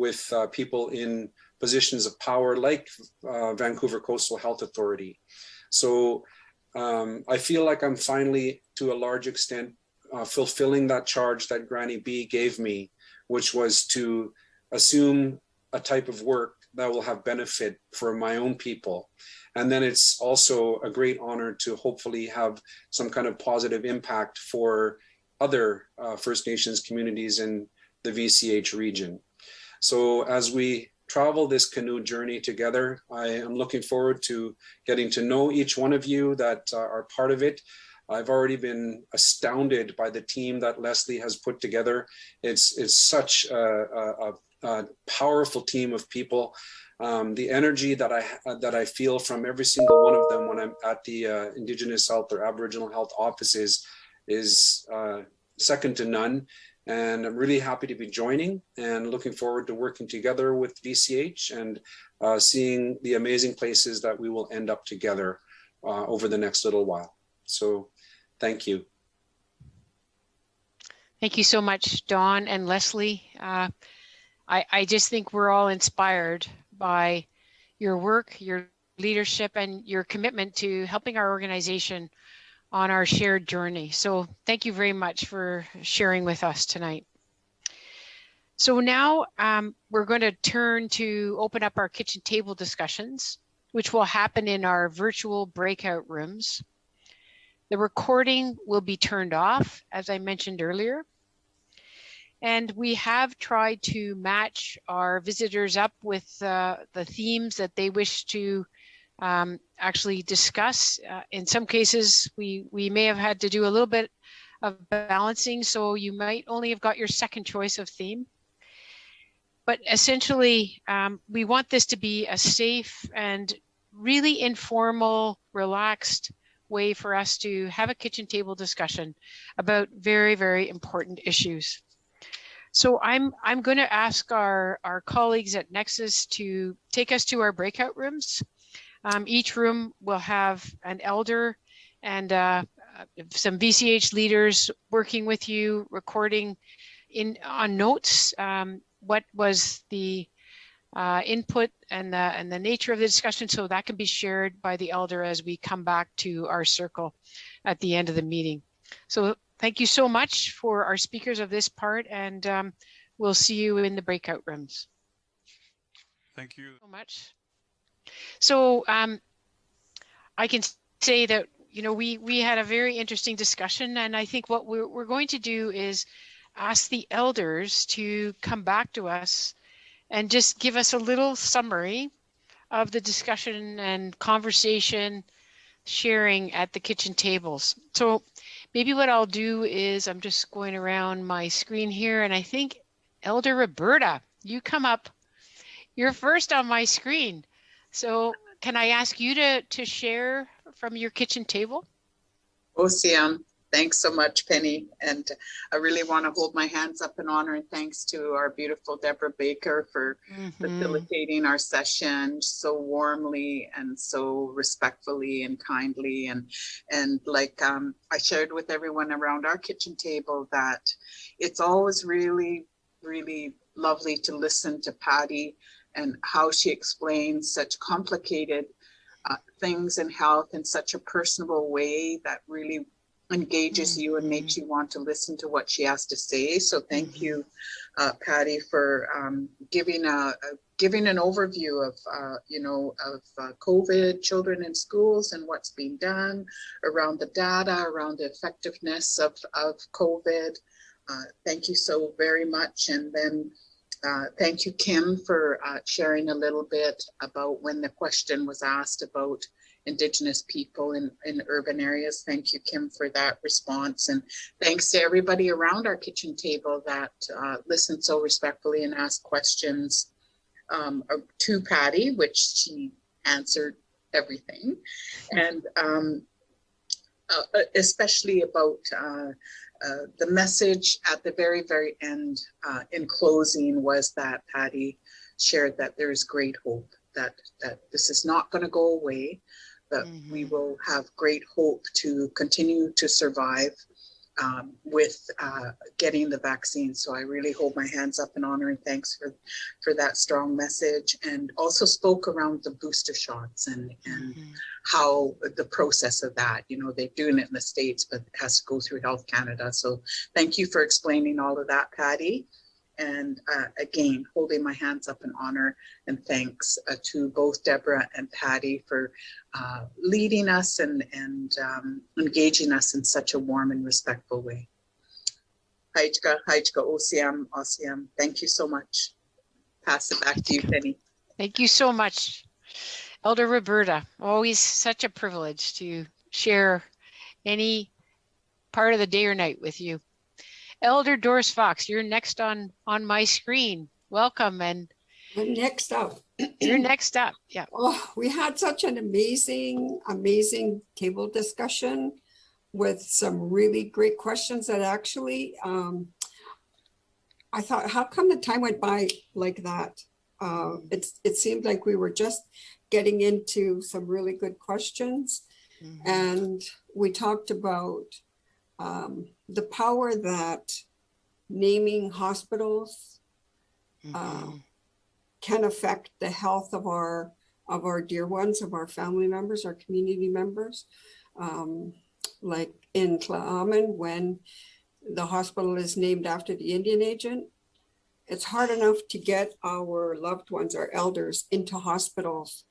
with uh, people in positions of power like uh, Vancouver Coastal Health Authority. So um, I feel like I'm finally, to a large extent, uh, fulfilling that charge that Granny B gave me, which was to assume a type of work that will have benefit for my own people. And then it's also a great honor to hopefully have some kind of positive impact for other uh, First Nations communities in the VCH region. So as we travel this canoe journey together, I am looking forward to getting to know each one of you that uh, are part of it. I've already been astounded by the team that Leslie has put together. It's, it's such a, a, a powerful team of people. Um, the energy that I that I feel from every single one of them when I'm at the uh, Indigenous Health or Aboriginal Health offices is uh, second to none. And I'm really happy to be joining and looking forward to working together with VCH and uh, seeing the amazing places that we will end up together uh, over the next little while. So thank you. Thank you so much, Don and Leslie. Uh, I, I just think we're all inspired by your work, your leadership, and your commitment to helping our organization on our shared journey. So thank you very much for sharing with us tonight. So now um, we're going to turn to open up our kitchen table discussions, which will happen in our virtual breakout rooms. The recording will be turned off, as I mentioned earlier. And we have tried to match our visitors up with uh, the themes that they wish to um, actually discuss. Uh, in some cases, we, we may have had to do a little bit of balancing, so you might only have got your second choice of theme. But essentially, um, we want this to be a safe and really informal, relaxed way for us to have a kitchen table discussion about very, very important issues. So I'm I'm going to ask our, our colleagues at Nexus to take us to our breakout rooms. Um, each room will have an elder and uh, some VCH leaders working with you, recording in on notes um, what was the uh, input and the, and the nature of the discussion so that can be shared by the elder as we come back to our circle at the end of the meeting. So thank you so much for our speakers of this part and um, we'll see you in the breakout rooms. Thank you. So much. So um, I can say that, you know, we, we had a very interesting discussion and I think what we're, we're going to do is ask the elders to come back to us and just give us a little summary of the discussion and conversation sharing at the kitchen tables. So maybe what I'll do is I'm just going around my screen here and I think Elder Roberta, you come up, you're first on my screen. So can I ask you to, to share from your kitchen table? OCM. Thanks so much, Penny. And I really want to hold my hands up in honor and thanks to our beautiful Deborah Baker for Mhm. facilitating our session so warmly and so respectfully and kindly. And, and like um, I shared with everyone around our kitchen table that it's always really, really lovely to listen to Patty and how she explains such complicated uh, things in health in such a personable way that really engages you and makes you want to listen to what she has to say. So thank you, uh, Patty, for um, giving a, a giving an overview of uh, you know of uh, COVID, children in schools, and what's being done around the data, around the effectiveness of of COVID. Uh, thank you so very much, and then. Uh, thank you, Kim, for uh, sharing a little bit about when the question was asked about Indigenous people in, in urban areas. Thank you, Kim, for that response. And thanks to everybody around our kitchen table that uh, listened so respectfully and asked questions um, uh, to Patty, which she answered everything. And um, uh, especially about uh, uh, the message at the very, very end uh, in closing was that Patty shared that there is great hope that, that this is not going to go away, that we will have great hope to continue to survive um, with uh, getting the vaccine. So I really hold my hands up in honor and thanks for, for that strong message and also spoke around the booster shots and, and how the process of that, you know, they're doing it in the States, but it has to go through Health Canada. So thank you for explaining all of that, Patty. And uh, again, holding my hands up in honor and thanks uh, to both Deborah and Patty for uh, leading us and, and um, engaging us in such a warm and respectful way. Haichka, Haichka, OCM, OCM, thank you so much. Pass it back to you, Penny. Thank you so much. Elder Roberta, always such a privilege to share any part of the day or night with you. Elder Doris Fox, you're next on on my screen. Welcome and And next up, you're next up. Yeah. oh, we had such an amazing, amazing table discussion with some really great questions that actually um, I thought, how come the time went by like that? Uh, it's, it seemed like we were just getting into some really good questions. Mhm. And we talked about um, the power that naming hospitals uh, Mhm. can affect the health of our of our dear ones, of our family members, our community members. Um, like in Tla'amin, when the hospital is named after the Indian agent, it's hard enough to get our loved ones, our elders, into hospitals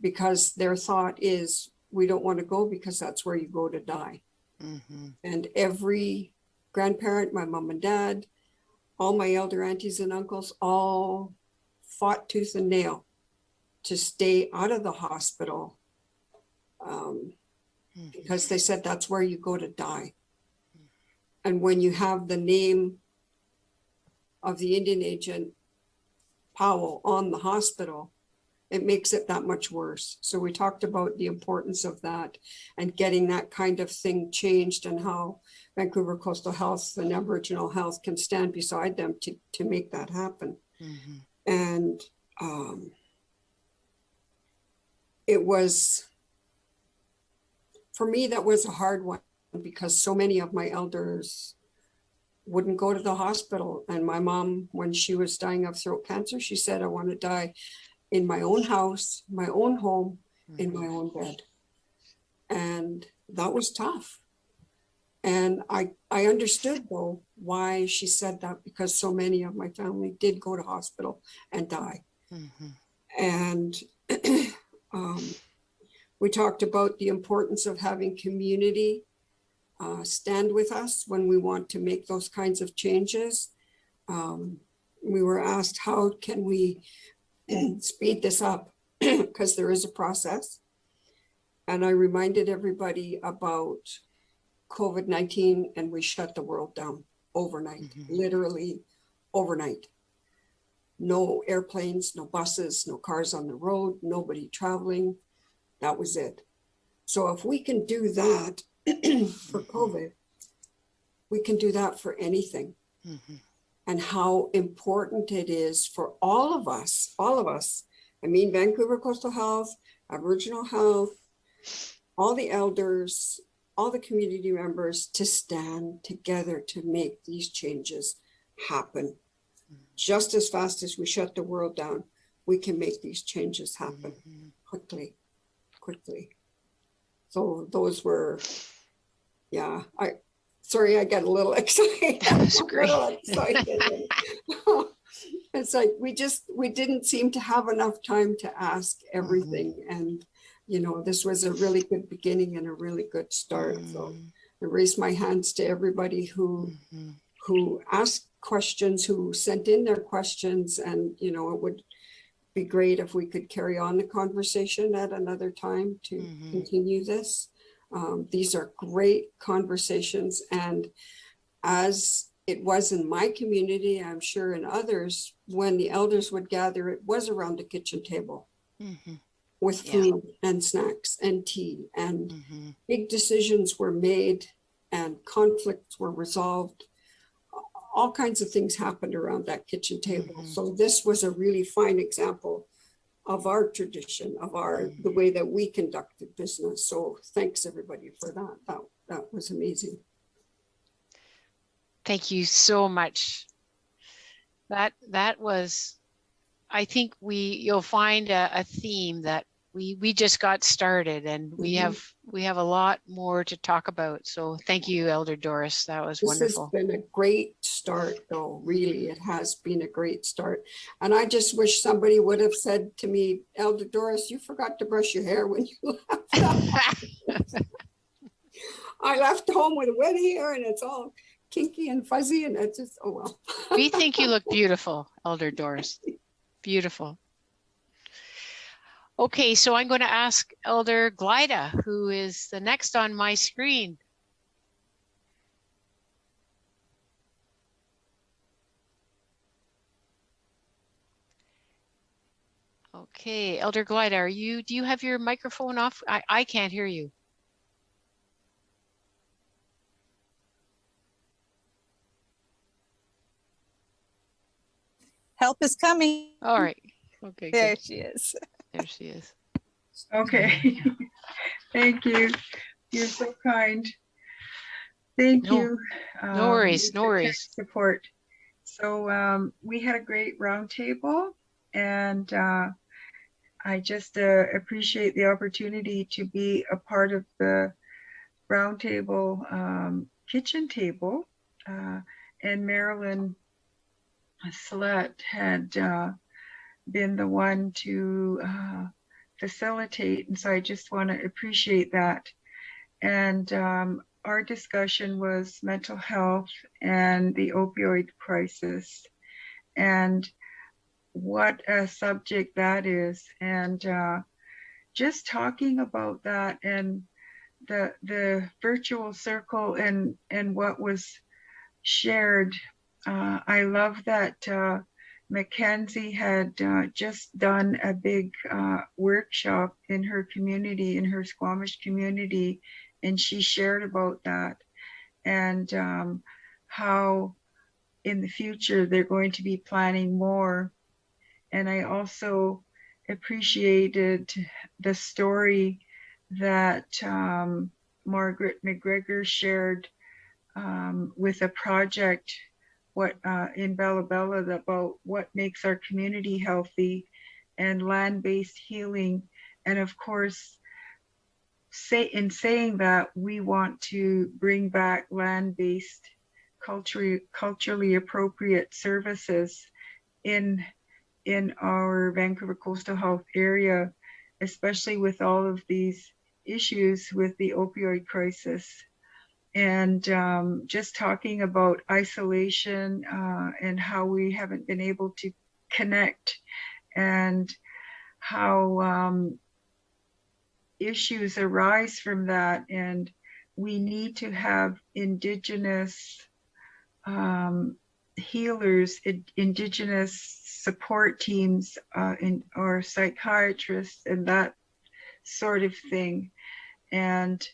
because their thought is we don't want to go because that's where you go to die. Mhm. And every grandparent, my mom and dad, all my elder aunties and uncles, all fought tooth and nail to stay out of the hospital um, Mhm. because they said that's where you go to die. And when you have the name of the Indian agent Powell on the hospital, it makes it that much worse. So we talked about the importance of that and getting that kind of thing changed and how Vancouver Coastal Health and Aboriginal Health can stand beside them to, to make that happen. Mhm. And um, it was, for me, that was a hard one because so many of my elders wouldn't go to the hospital. And my mom, when she was dying of throat cancer, she said, I want to die in my own house, my own home, in my own bed. And that was tough. And I, I understood though why she said that because so many of my family did go to hospital and die. Mhm. And um, we talked about the importance of having community uh, stand with us when we want to make those kinds of changes. Um, we were asked, how can we speed this up? Because there is a process. And I reminded everybody about COVID-19 and we shut the world down overnight, Mhm. literally overnight no airplanes, no buses, no cars on the road, nobody traveling. That was it. So if we can do that for COVID, we can do that for anything. Mhm. And how important it is for all of us, all of us. I mean, Vancouver Coastal Health, Aboriginal Health, all the elders, all the community members to stand together to make these changes happen just as fast as we shut the world down, we can make these changes happen Mhm. quickly, quickly. So those were, yeah, I, sorry, I got a little excited. That's great. excited. It's like, we just, we didn't seem to have enough time to ask everything. And, you know, this was a really good beginning and a really good start. So Mhm. I raise my hands to everybody who Mhm. who asked questions, who sent in their questions, and you know, it would be great if we could carry on the conversation at another time to Mhm. continue this. Um, these are great conversations, and as it was in my community, I'm sure in others, when the elders would gather, it was around the kitchen table Mhm. with Yeah. food and snacks and tea and Mhm. big decisions were made and conflicts were resolved. All kinds of things happened around that kitchen table. Mhm. So this was a really fine example of our tradition, of our, the way that we conducted business. So thanks everybody for that. That, that was amazing. Thank you so much. That that was, I think we you'll find a, a theme that we we just got started and we Mhm. have we have a lot more to talk about. So thank you, Elder Doris. That was wonderful. This has been a great start though, really. It has been a great start. And I just wish somebody would have said to me, Elder Doris, you forgot to brush your hair when you left. I left home with wet hair and it's all kinky and fuzzy and it's just, oh well. we think you look beautiful, Elder Doris. Beautiful. Okay, so I'm going to ask Elder Glida, who is the next on my screen. Okay, Elder Glida, are you, do you have your microphone off? I, I can't hear you. help is coming. All right. Okay, There good. she is. There she is. Okay. Thank you. You're so kind. Thank No- you. no um, no worries. Support. So um, we had a great roundtable and uh, I just uh, appreciate the opportunity to be a part of the roundtable um, kitchen table. Uh, and Marilyn Slett had uh, been the one to uh, facilitate. And so I just want to appreciate that. And um, our discussion was mental health and the opioid crisis and what a subject that is. And uh, just talking about that and the the virtual circle and and what was shared. Uh, I love that uh, Mackenzie had uh, just done a big uh, workshop in her community, in her Squamish community, and she shared about that and um, how in the future they're going to be planning more. And I also appreciated the story that um, Margaret McGregor shared um, with a project what uh, in Bella Bella about what makes our community healthy and land-based healing. And of course, say in saying that we want to bring back land-based culturally culturally appropriate services in in our Vancouver coastal health area, especially with all of these issues with the opioid crisis and um, just talking about isolation uh, and how we haven't been able to connect and how um, issues arise from that. And we need to have indigenous um, healers in, indigenous support teams uh, in, or psychiatrists and that sort of thing. And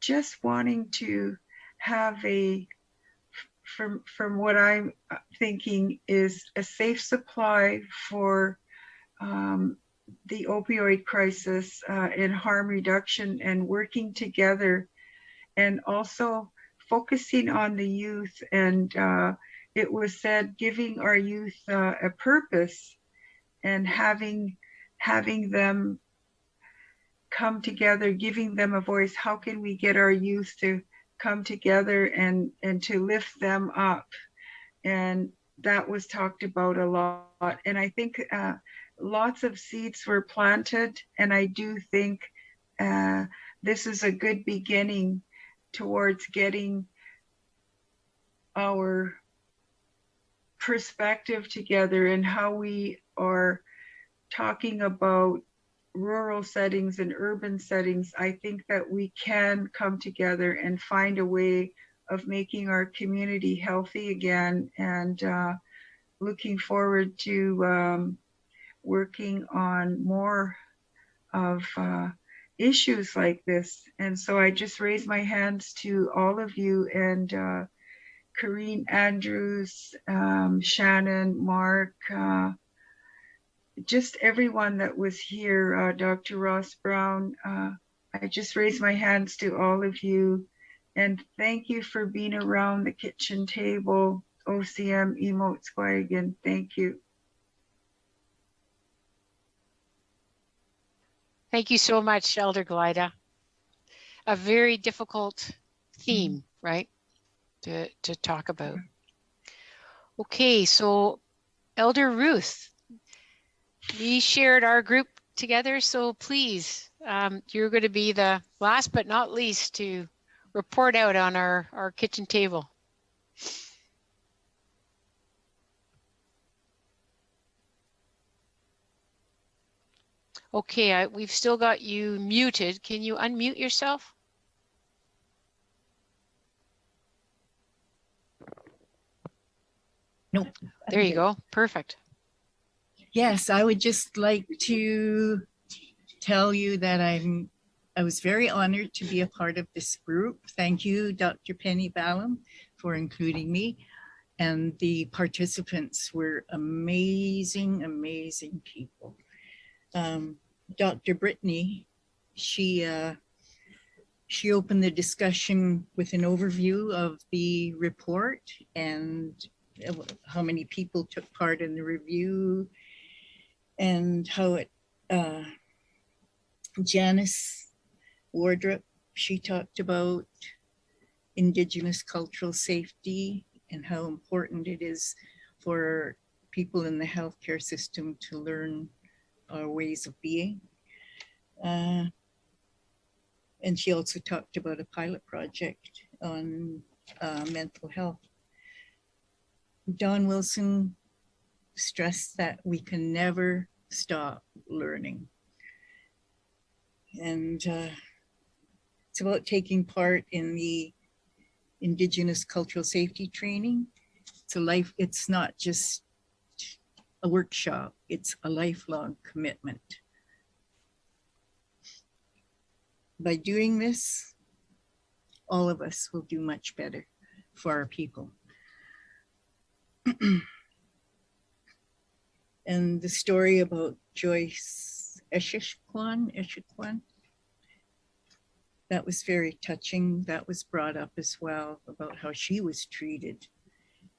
just wanting to have a from from what i'm thinking is a safe supply for um, the opioid crisis uh, and harm reduction and working together and also focusing on the youth. And uh, it was said giving our youth uh, a purpose and having having them come together giving them a voice. How can we get our youth to come together and and to lift them up? And that was talked about a lot. And i think uh, lots of seeds were planted. And i do think uh, this is a good beginning towards getting our perspective together and how we are talking about rural settings and urban settings, I think that we can come together and find a way of making our community healthy again and uh, looking forward to um, working on more of uh, issues like this. And so I just raise my hands to all of you and uh, Kareen Andrews, um, Shannon, Mark, uh, just everyone that was here, uh, Dr. Ross Brown, uh, I just raise my hands to all of you and thank you for being around the kitchen table. OCM Emote Squagan, thank you. Thank you so much, Elder Glida. A very difficult theme, right? To, to talk about. Okay, so Elder Ruth, we shared our group together, so please, um, you're going to be the last but not least to report out on our, our kitchen table. Okay, I, we've still got you muted. Can you unmute yourself? Nope. There you go. Perfect. Yes, I would just like to tell you that I'm, I was very honored to be a part of this group. Thank you, Dr. Penny Ballem, for including me. And the participants were amazing, amazing people. Um, Dr. Brittany, she uh, she opened the discussion with an overview of the report and uh, how many people took part in the review and how it uh, Janice Wardrop, she talked about indigenous cultural safety and how important it is for people in the healthcare system to learn our ways of being. Uh, and she also talked about a pilot project on uh, mental health. Don Wilson stressed that we can never stop learning. And uh, it's about taking part in the Indigenous cultural safety training. It's a life, it's not just a workshop, it's a lifelong commitment. By doing this, all of us will do much better for our people. and the story about Joyce Eshishkwan, Echaquan, that was very touching. That was brought up as well about how she was treated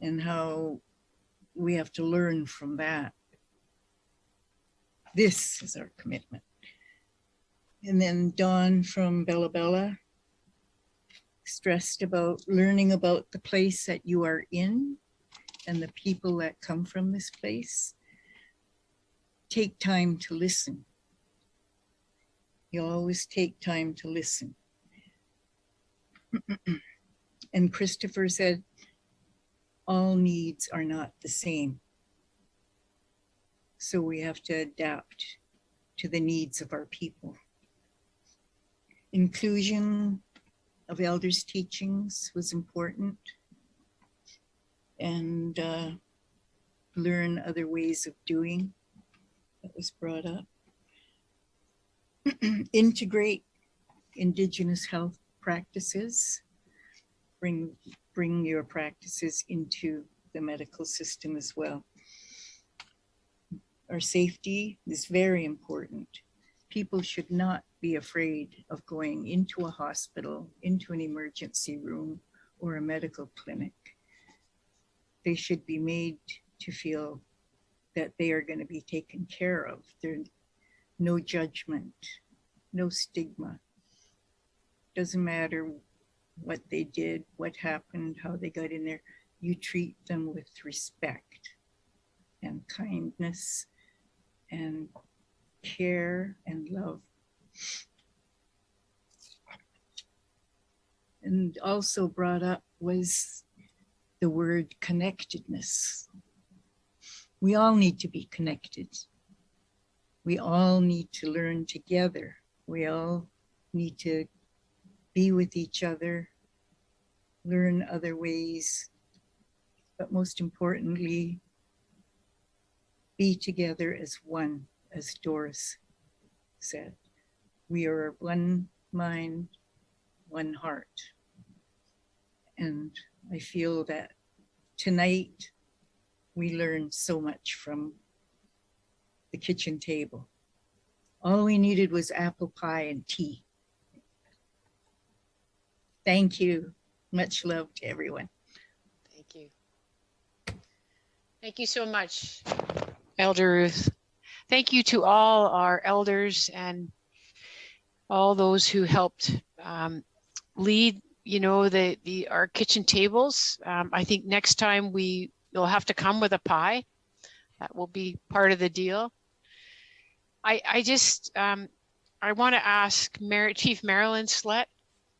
and how we have to learn from that. This is our commitment. And then Don from Bella Bella stressed about learning about the place that you are in and the people that come from this place. Take time to listen. You always take time to listen. and Christopher said, all needs are not the same. So we have to adapt to the needs of our people. Inclusion of elders' teachings was important and uh, learn other ways of doing that was brought up. Integrate indigenous health practices, bring, bring your practices into the medical system as well. Our safety is very important. People should not be afraid of going into a hospital, into an emergency room or a medical clinic. They should be made to feel that they are going to be taken care of. There's no judgment, no stigma. Doesn't matter what they did, what happened, how they got in there. You treat them with respect and kindness and care and love. And also brought up was the word connectedness. We all need to be connected. We all need to learn together. We all need to be with each other, learn other ways, but most importantly, be together as one, as Doris said. We are one mind, one heart. And I feel that tonight we learned so much from the kitchen table. All we needed was apple pie and tea. Thank you. Much love to everyone. Thank you. Thank you so much, Elder Ruth. Thank you to all our elders and all those who helped um, lead, you know, the, the our kitchen tables. Um, I think next time we will have to come with a pie. That will be part of the deal. I, I just, um, I want to ask Mar Chief Marilyn Slett,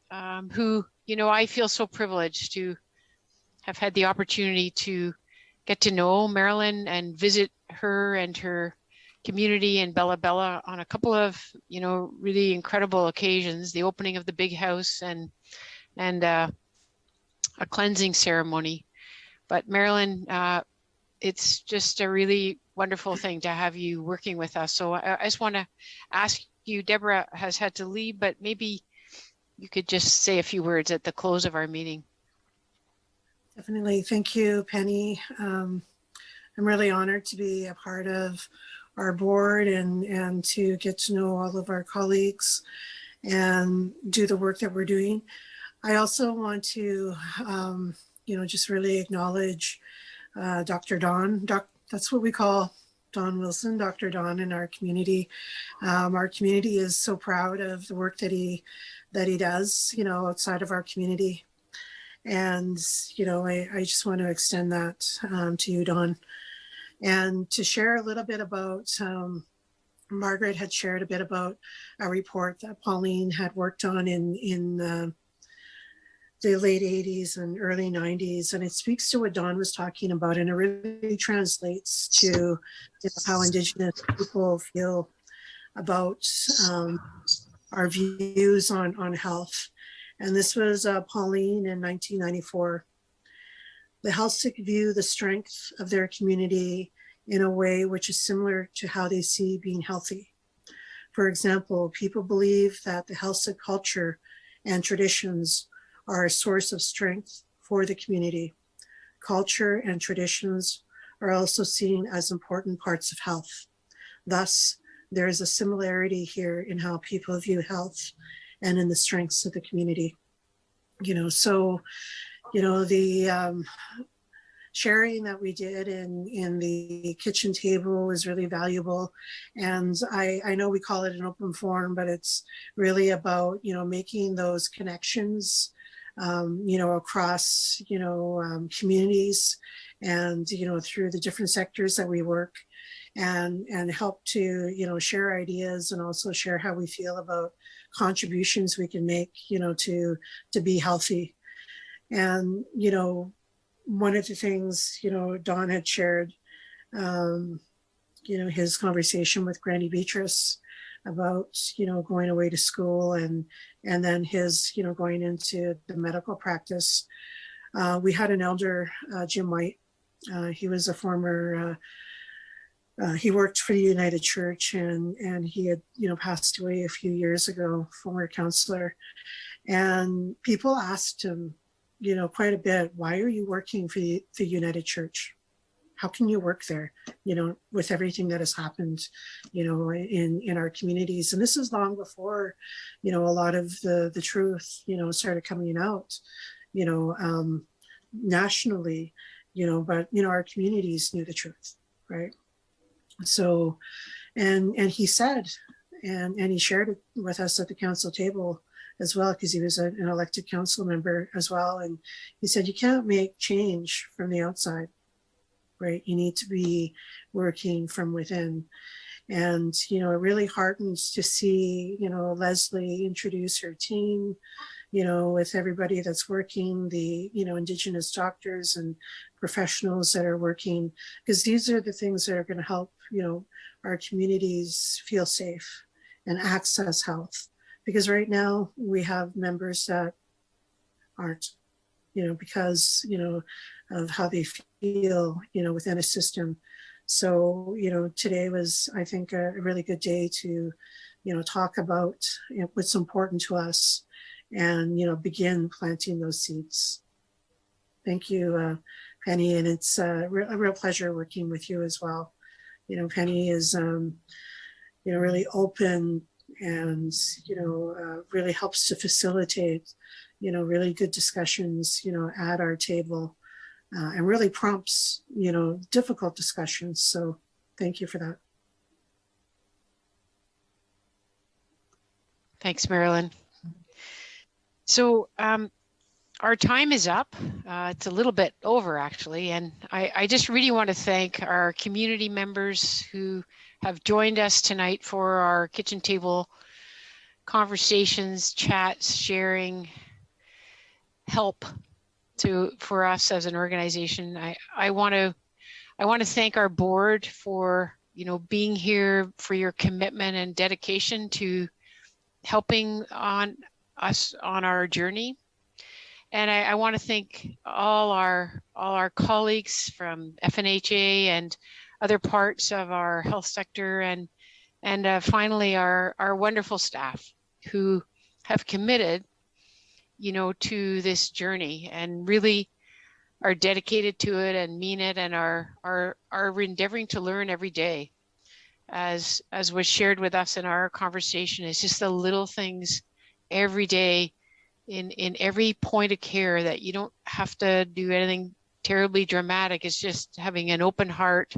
um, who, you know, I feel so privileged to have had the opportunity to get to know Marilyn and visit her and her community in Bella Bella on a couple of, you know, really incredible occasions, the opening of the big house and, and uh, a cleansing ceremony. But Marilyn, uh, it's just a really wonderful thing to have you working with us. So I, I just want to ask you, Deborah has had to leave, but maybe you could just say a few words at the close of our meeting. Definitely. Thank you, Penny. Um, I'm really honored to be a part of our board and, and to get to know all of our colleagues and do the work that we're doing. I also want to, um, you know, just really acknowledge uh, Dr. Don. Doc, that's what we call Don Wilson, Dr. Don in our community. Um, our community is so proud of the work that he that he does, you know, outside of our community. And, you know, I, I just want to extend that um, to you, Don. And to share a little bit about, um, Margaret had shared a bit about a report that Pauline had worked on in, in uh, the late 80s and early 90s. And it speaks to what Don was talking about. And it really translates to you know, how Indigenous people feel about um, our views on, on health. And this was uh, Pauline in 1994. The Heiltsuk view the strength of their community in a way which is similar to how they see being healthy. For example, people believe that the Heiltsuk culture and traditions are a source of strength for the community. Culture and traditions are also seen as important parts of health. Thus, there is a similarity here in how people view health and in the strengths of the community. You know, so, you know, the um, sharing that we did in, in the kitchen table was really valuable. And I, I know we call it an open forum, but it's really about, you know, making those connections, um, you know, across, you know, um, communities and, you know, through the different sectors that we work and and help to you know share ideas and also share how we feel about contributions we can make you know to to be healthy. And you know one of the things you know don had shared um you know his conversation with granny beatrice about you know going away to school and and then his you know going into the medical practice uh, we had an elder uh, jim white uh, he was a former uh, uh, he worked for the United Church and, and he had, you know, passed away a few years ago, former counselor. And people asked him, you know, quite a bit, why are you working for the, the United Church? How can you work there, you know, with everything that has happened, you know, in, in our communities? And this is long before, you know, a lot of the, the truth, you know, started coming out, you know, um, nationally, you know, but, you know, our communities knew the truth, right? So, and and he said, and and he shared it with us at the council table as well, because he was an elected council member as well. And he said, you can't make change from the outside, right? You need to be working from within. And, you know, it really heartens to see, you know, Leslie introduce her team, you know, with everybody that's working, the, you know, Indigenous doctors and professionals that are working, because these are the things that are going to help, you know, our communities feel safe and access health. Because right now we have members that aren't, you know, because, you know, of how they feel, you know, within a system. So, you know, today was, I think, a really good day to, you know, talk about you know, what's important to us and, you know, begin planting those seeds. Thank you, uh, Penny. And it's uh, a real pleasure working with you as well. You know, Penny is, um, you know, really open and, you know, uh, really helps to facilitate, you know, really good discussions, you know, at our table uh, and really prompts, you know, difficult discussions. So thank you for that. Thanks, Marilyn. So um, our time is up. Uh, it's a little bit over actually. And I, I just really want to thank our community members who have joined us tonight for our kitchen table conversations, chats, sharing, help to for us as an organization. I, I want to I want to thank our board for you know being here for your commitment and dedication to helping on us on our journey. And I, I want to thank all our all our colleagues from FNHA and other parts of our health sector and and uh, finally our our wonderful staff who have committed you know to this journey and really are dedicated to it and mean it and are are are endeavoring to learn every day. As as was shared with us in our conversation, it's just the little things every day in in every point of care that you don't have to do anything terribly dramatic. It's just having an open heart,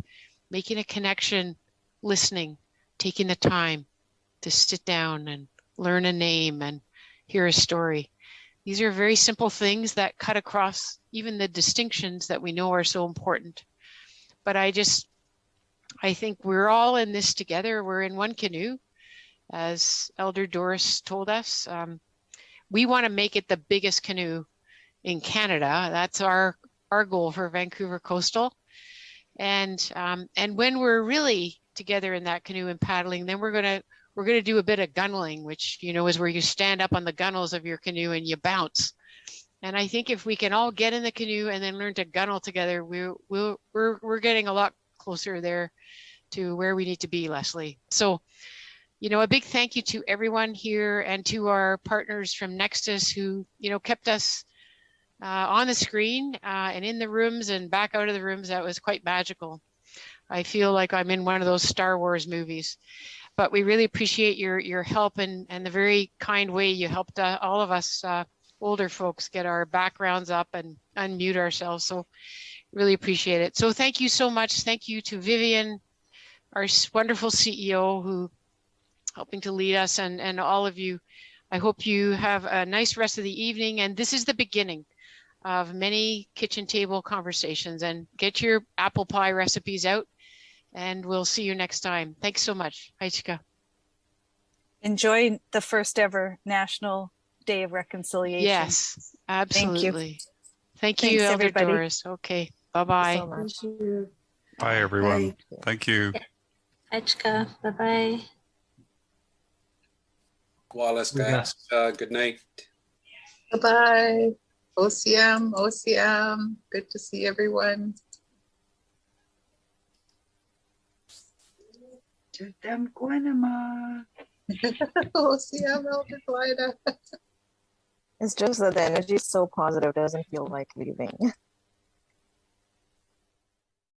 making a connection, listening, taking the time to sit down and learn a name and hear a story. These are very simple things that cut across even the distinctions that we know are so important. But I just, I think we're all in this together. We're in one canoe, as Elder Doris told us. Um, we want to make it the biggest canoe in Canada. That's our our goal for Vancouver Coastal. And um, and when we're really together in that canoe and paddling, then we're gonna we're going to do a bit of gunneling, which, you know, is where you stand up on the gunnels of your canoe and you bounce. And I think if we can all get in the canoe and then learn to gunnel together, we're, we're, we're, we're getting a lot closer there to where we need to be, Leslie. So, you know, a big thank you to everyone here and to our partners from Nexus who, you know, kept us uh, on the screen uh, and in the rooms and back out of the rooms. That was quite magical. I feel like I'm in one of those Star Wars movies but we really appreciate your your help and and the very kind way you helped uh, all of us uh, older folks get our backgrounds up and unmute ourselves. So really appreciate it. So thank you so much. Thank you to Vivian, our wonderful CEO who helping to lead us and and all of you. I hope you have a nice rest of the evening. And this is the beginning of many kitchen table conversations and get your apple pie recipes out and we'll see you next time. Thanks so much. Aichika. Enjoy the first ever National Day of Reconciliation. Yes, absolutely. Thank you, Thanks, Elder everybody. Doris. Okay, bye-bye. so much. Thank you. Bye, everyone. Thank you. Echka, bye-bye. Wallace, guys, uh, good night. Bye-bye. O Siem, OCM. Good to see everyone. Tutam Guanama. O Siem, Elder Glyda. It's just that the energy is so positive, it doesn't feel like leaving.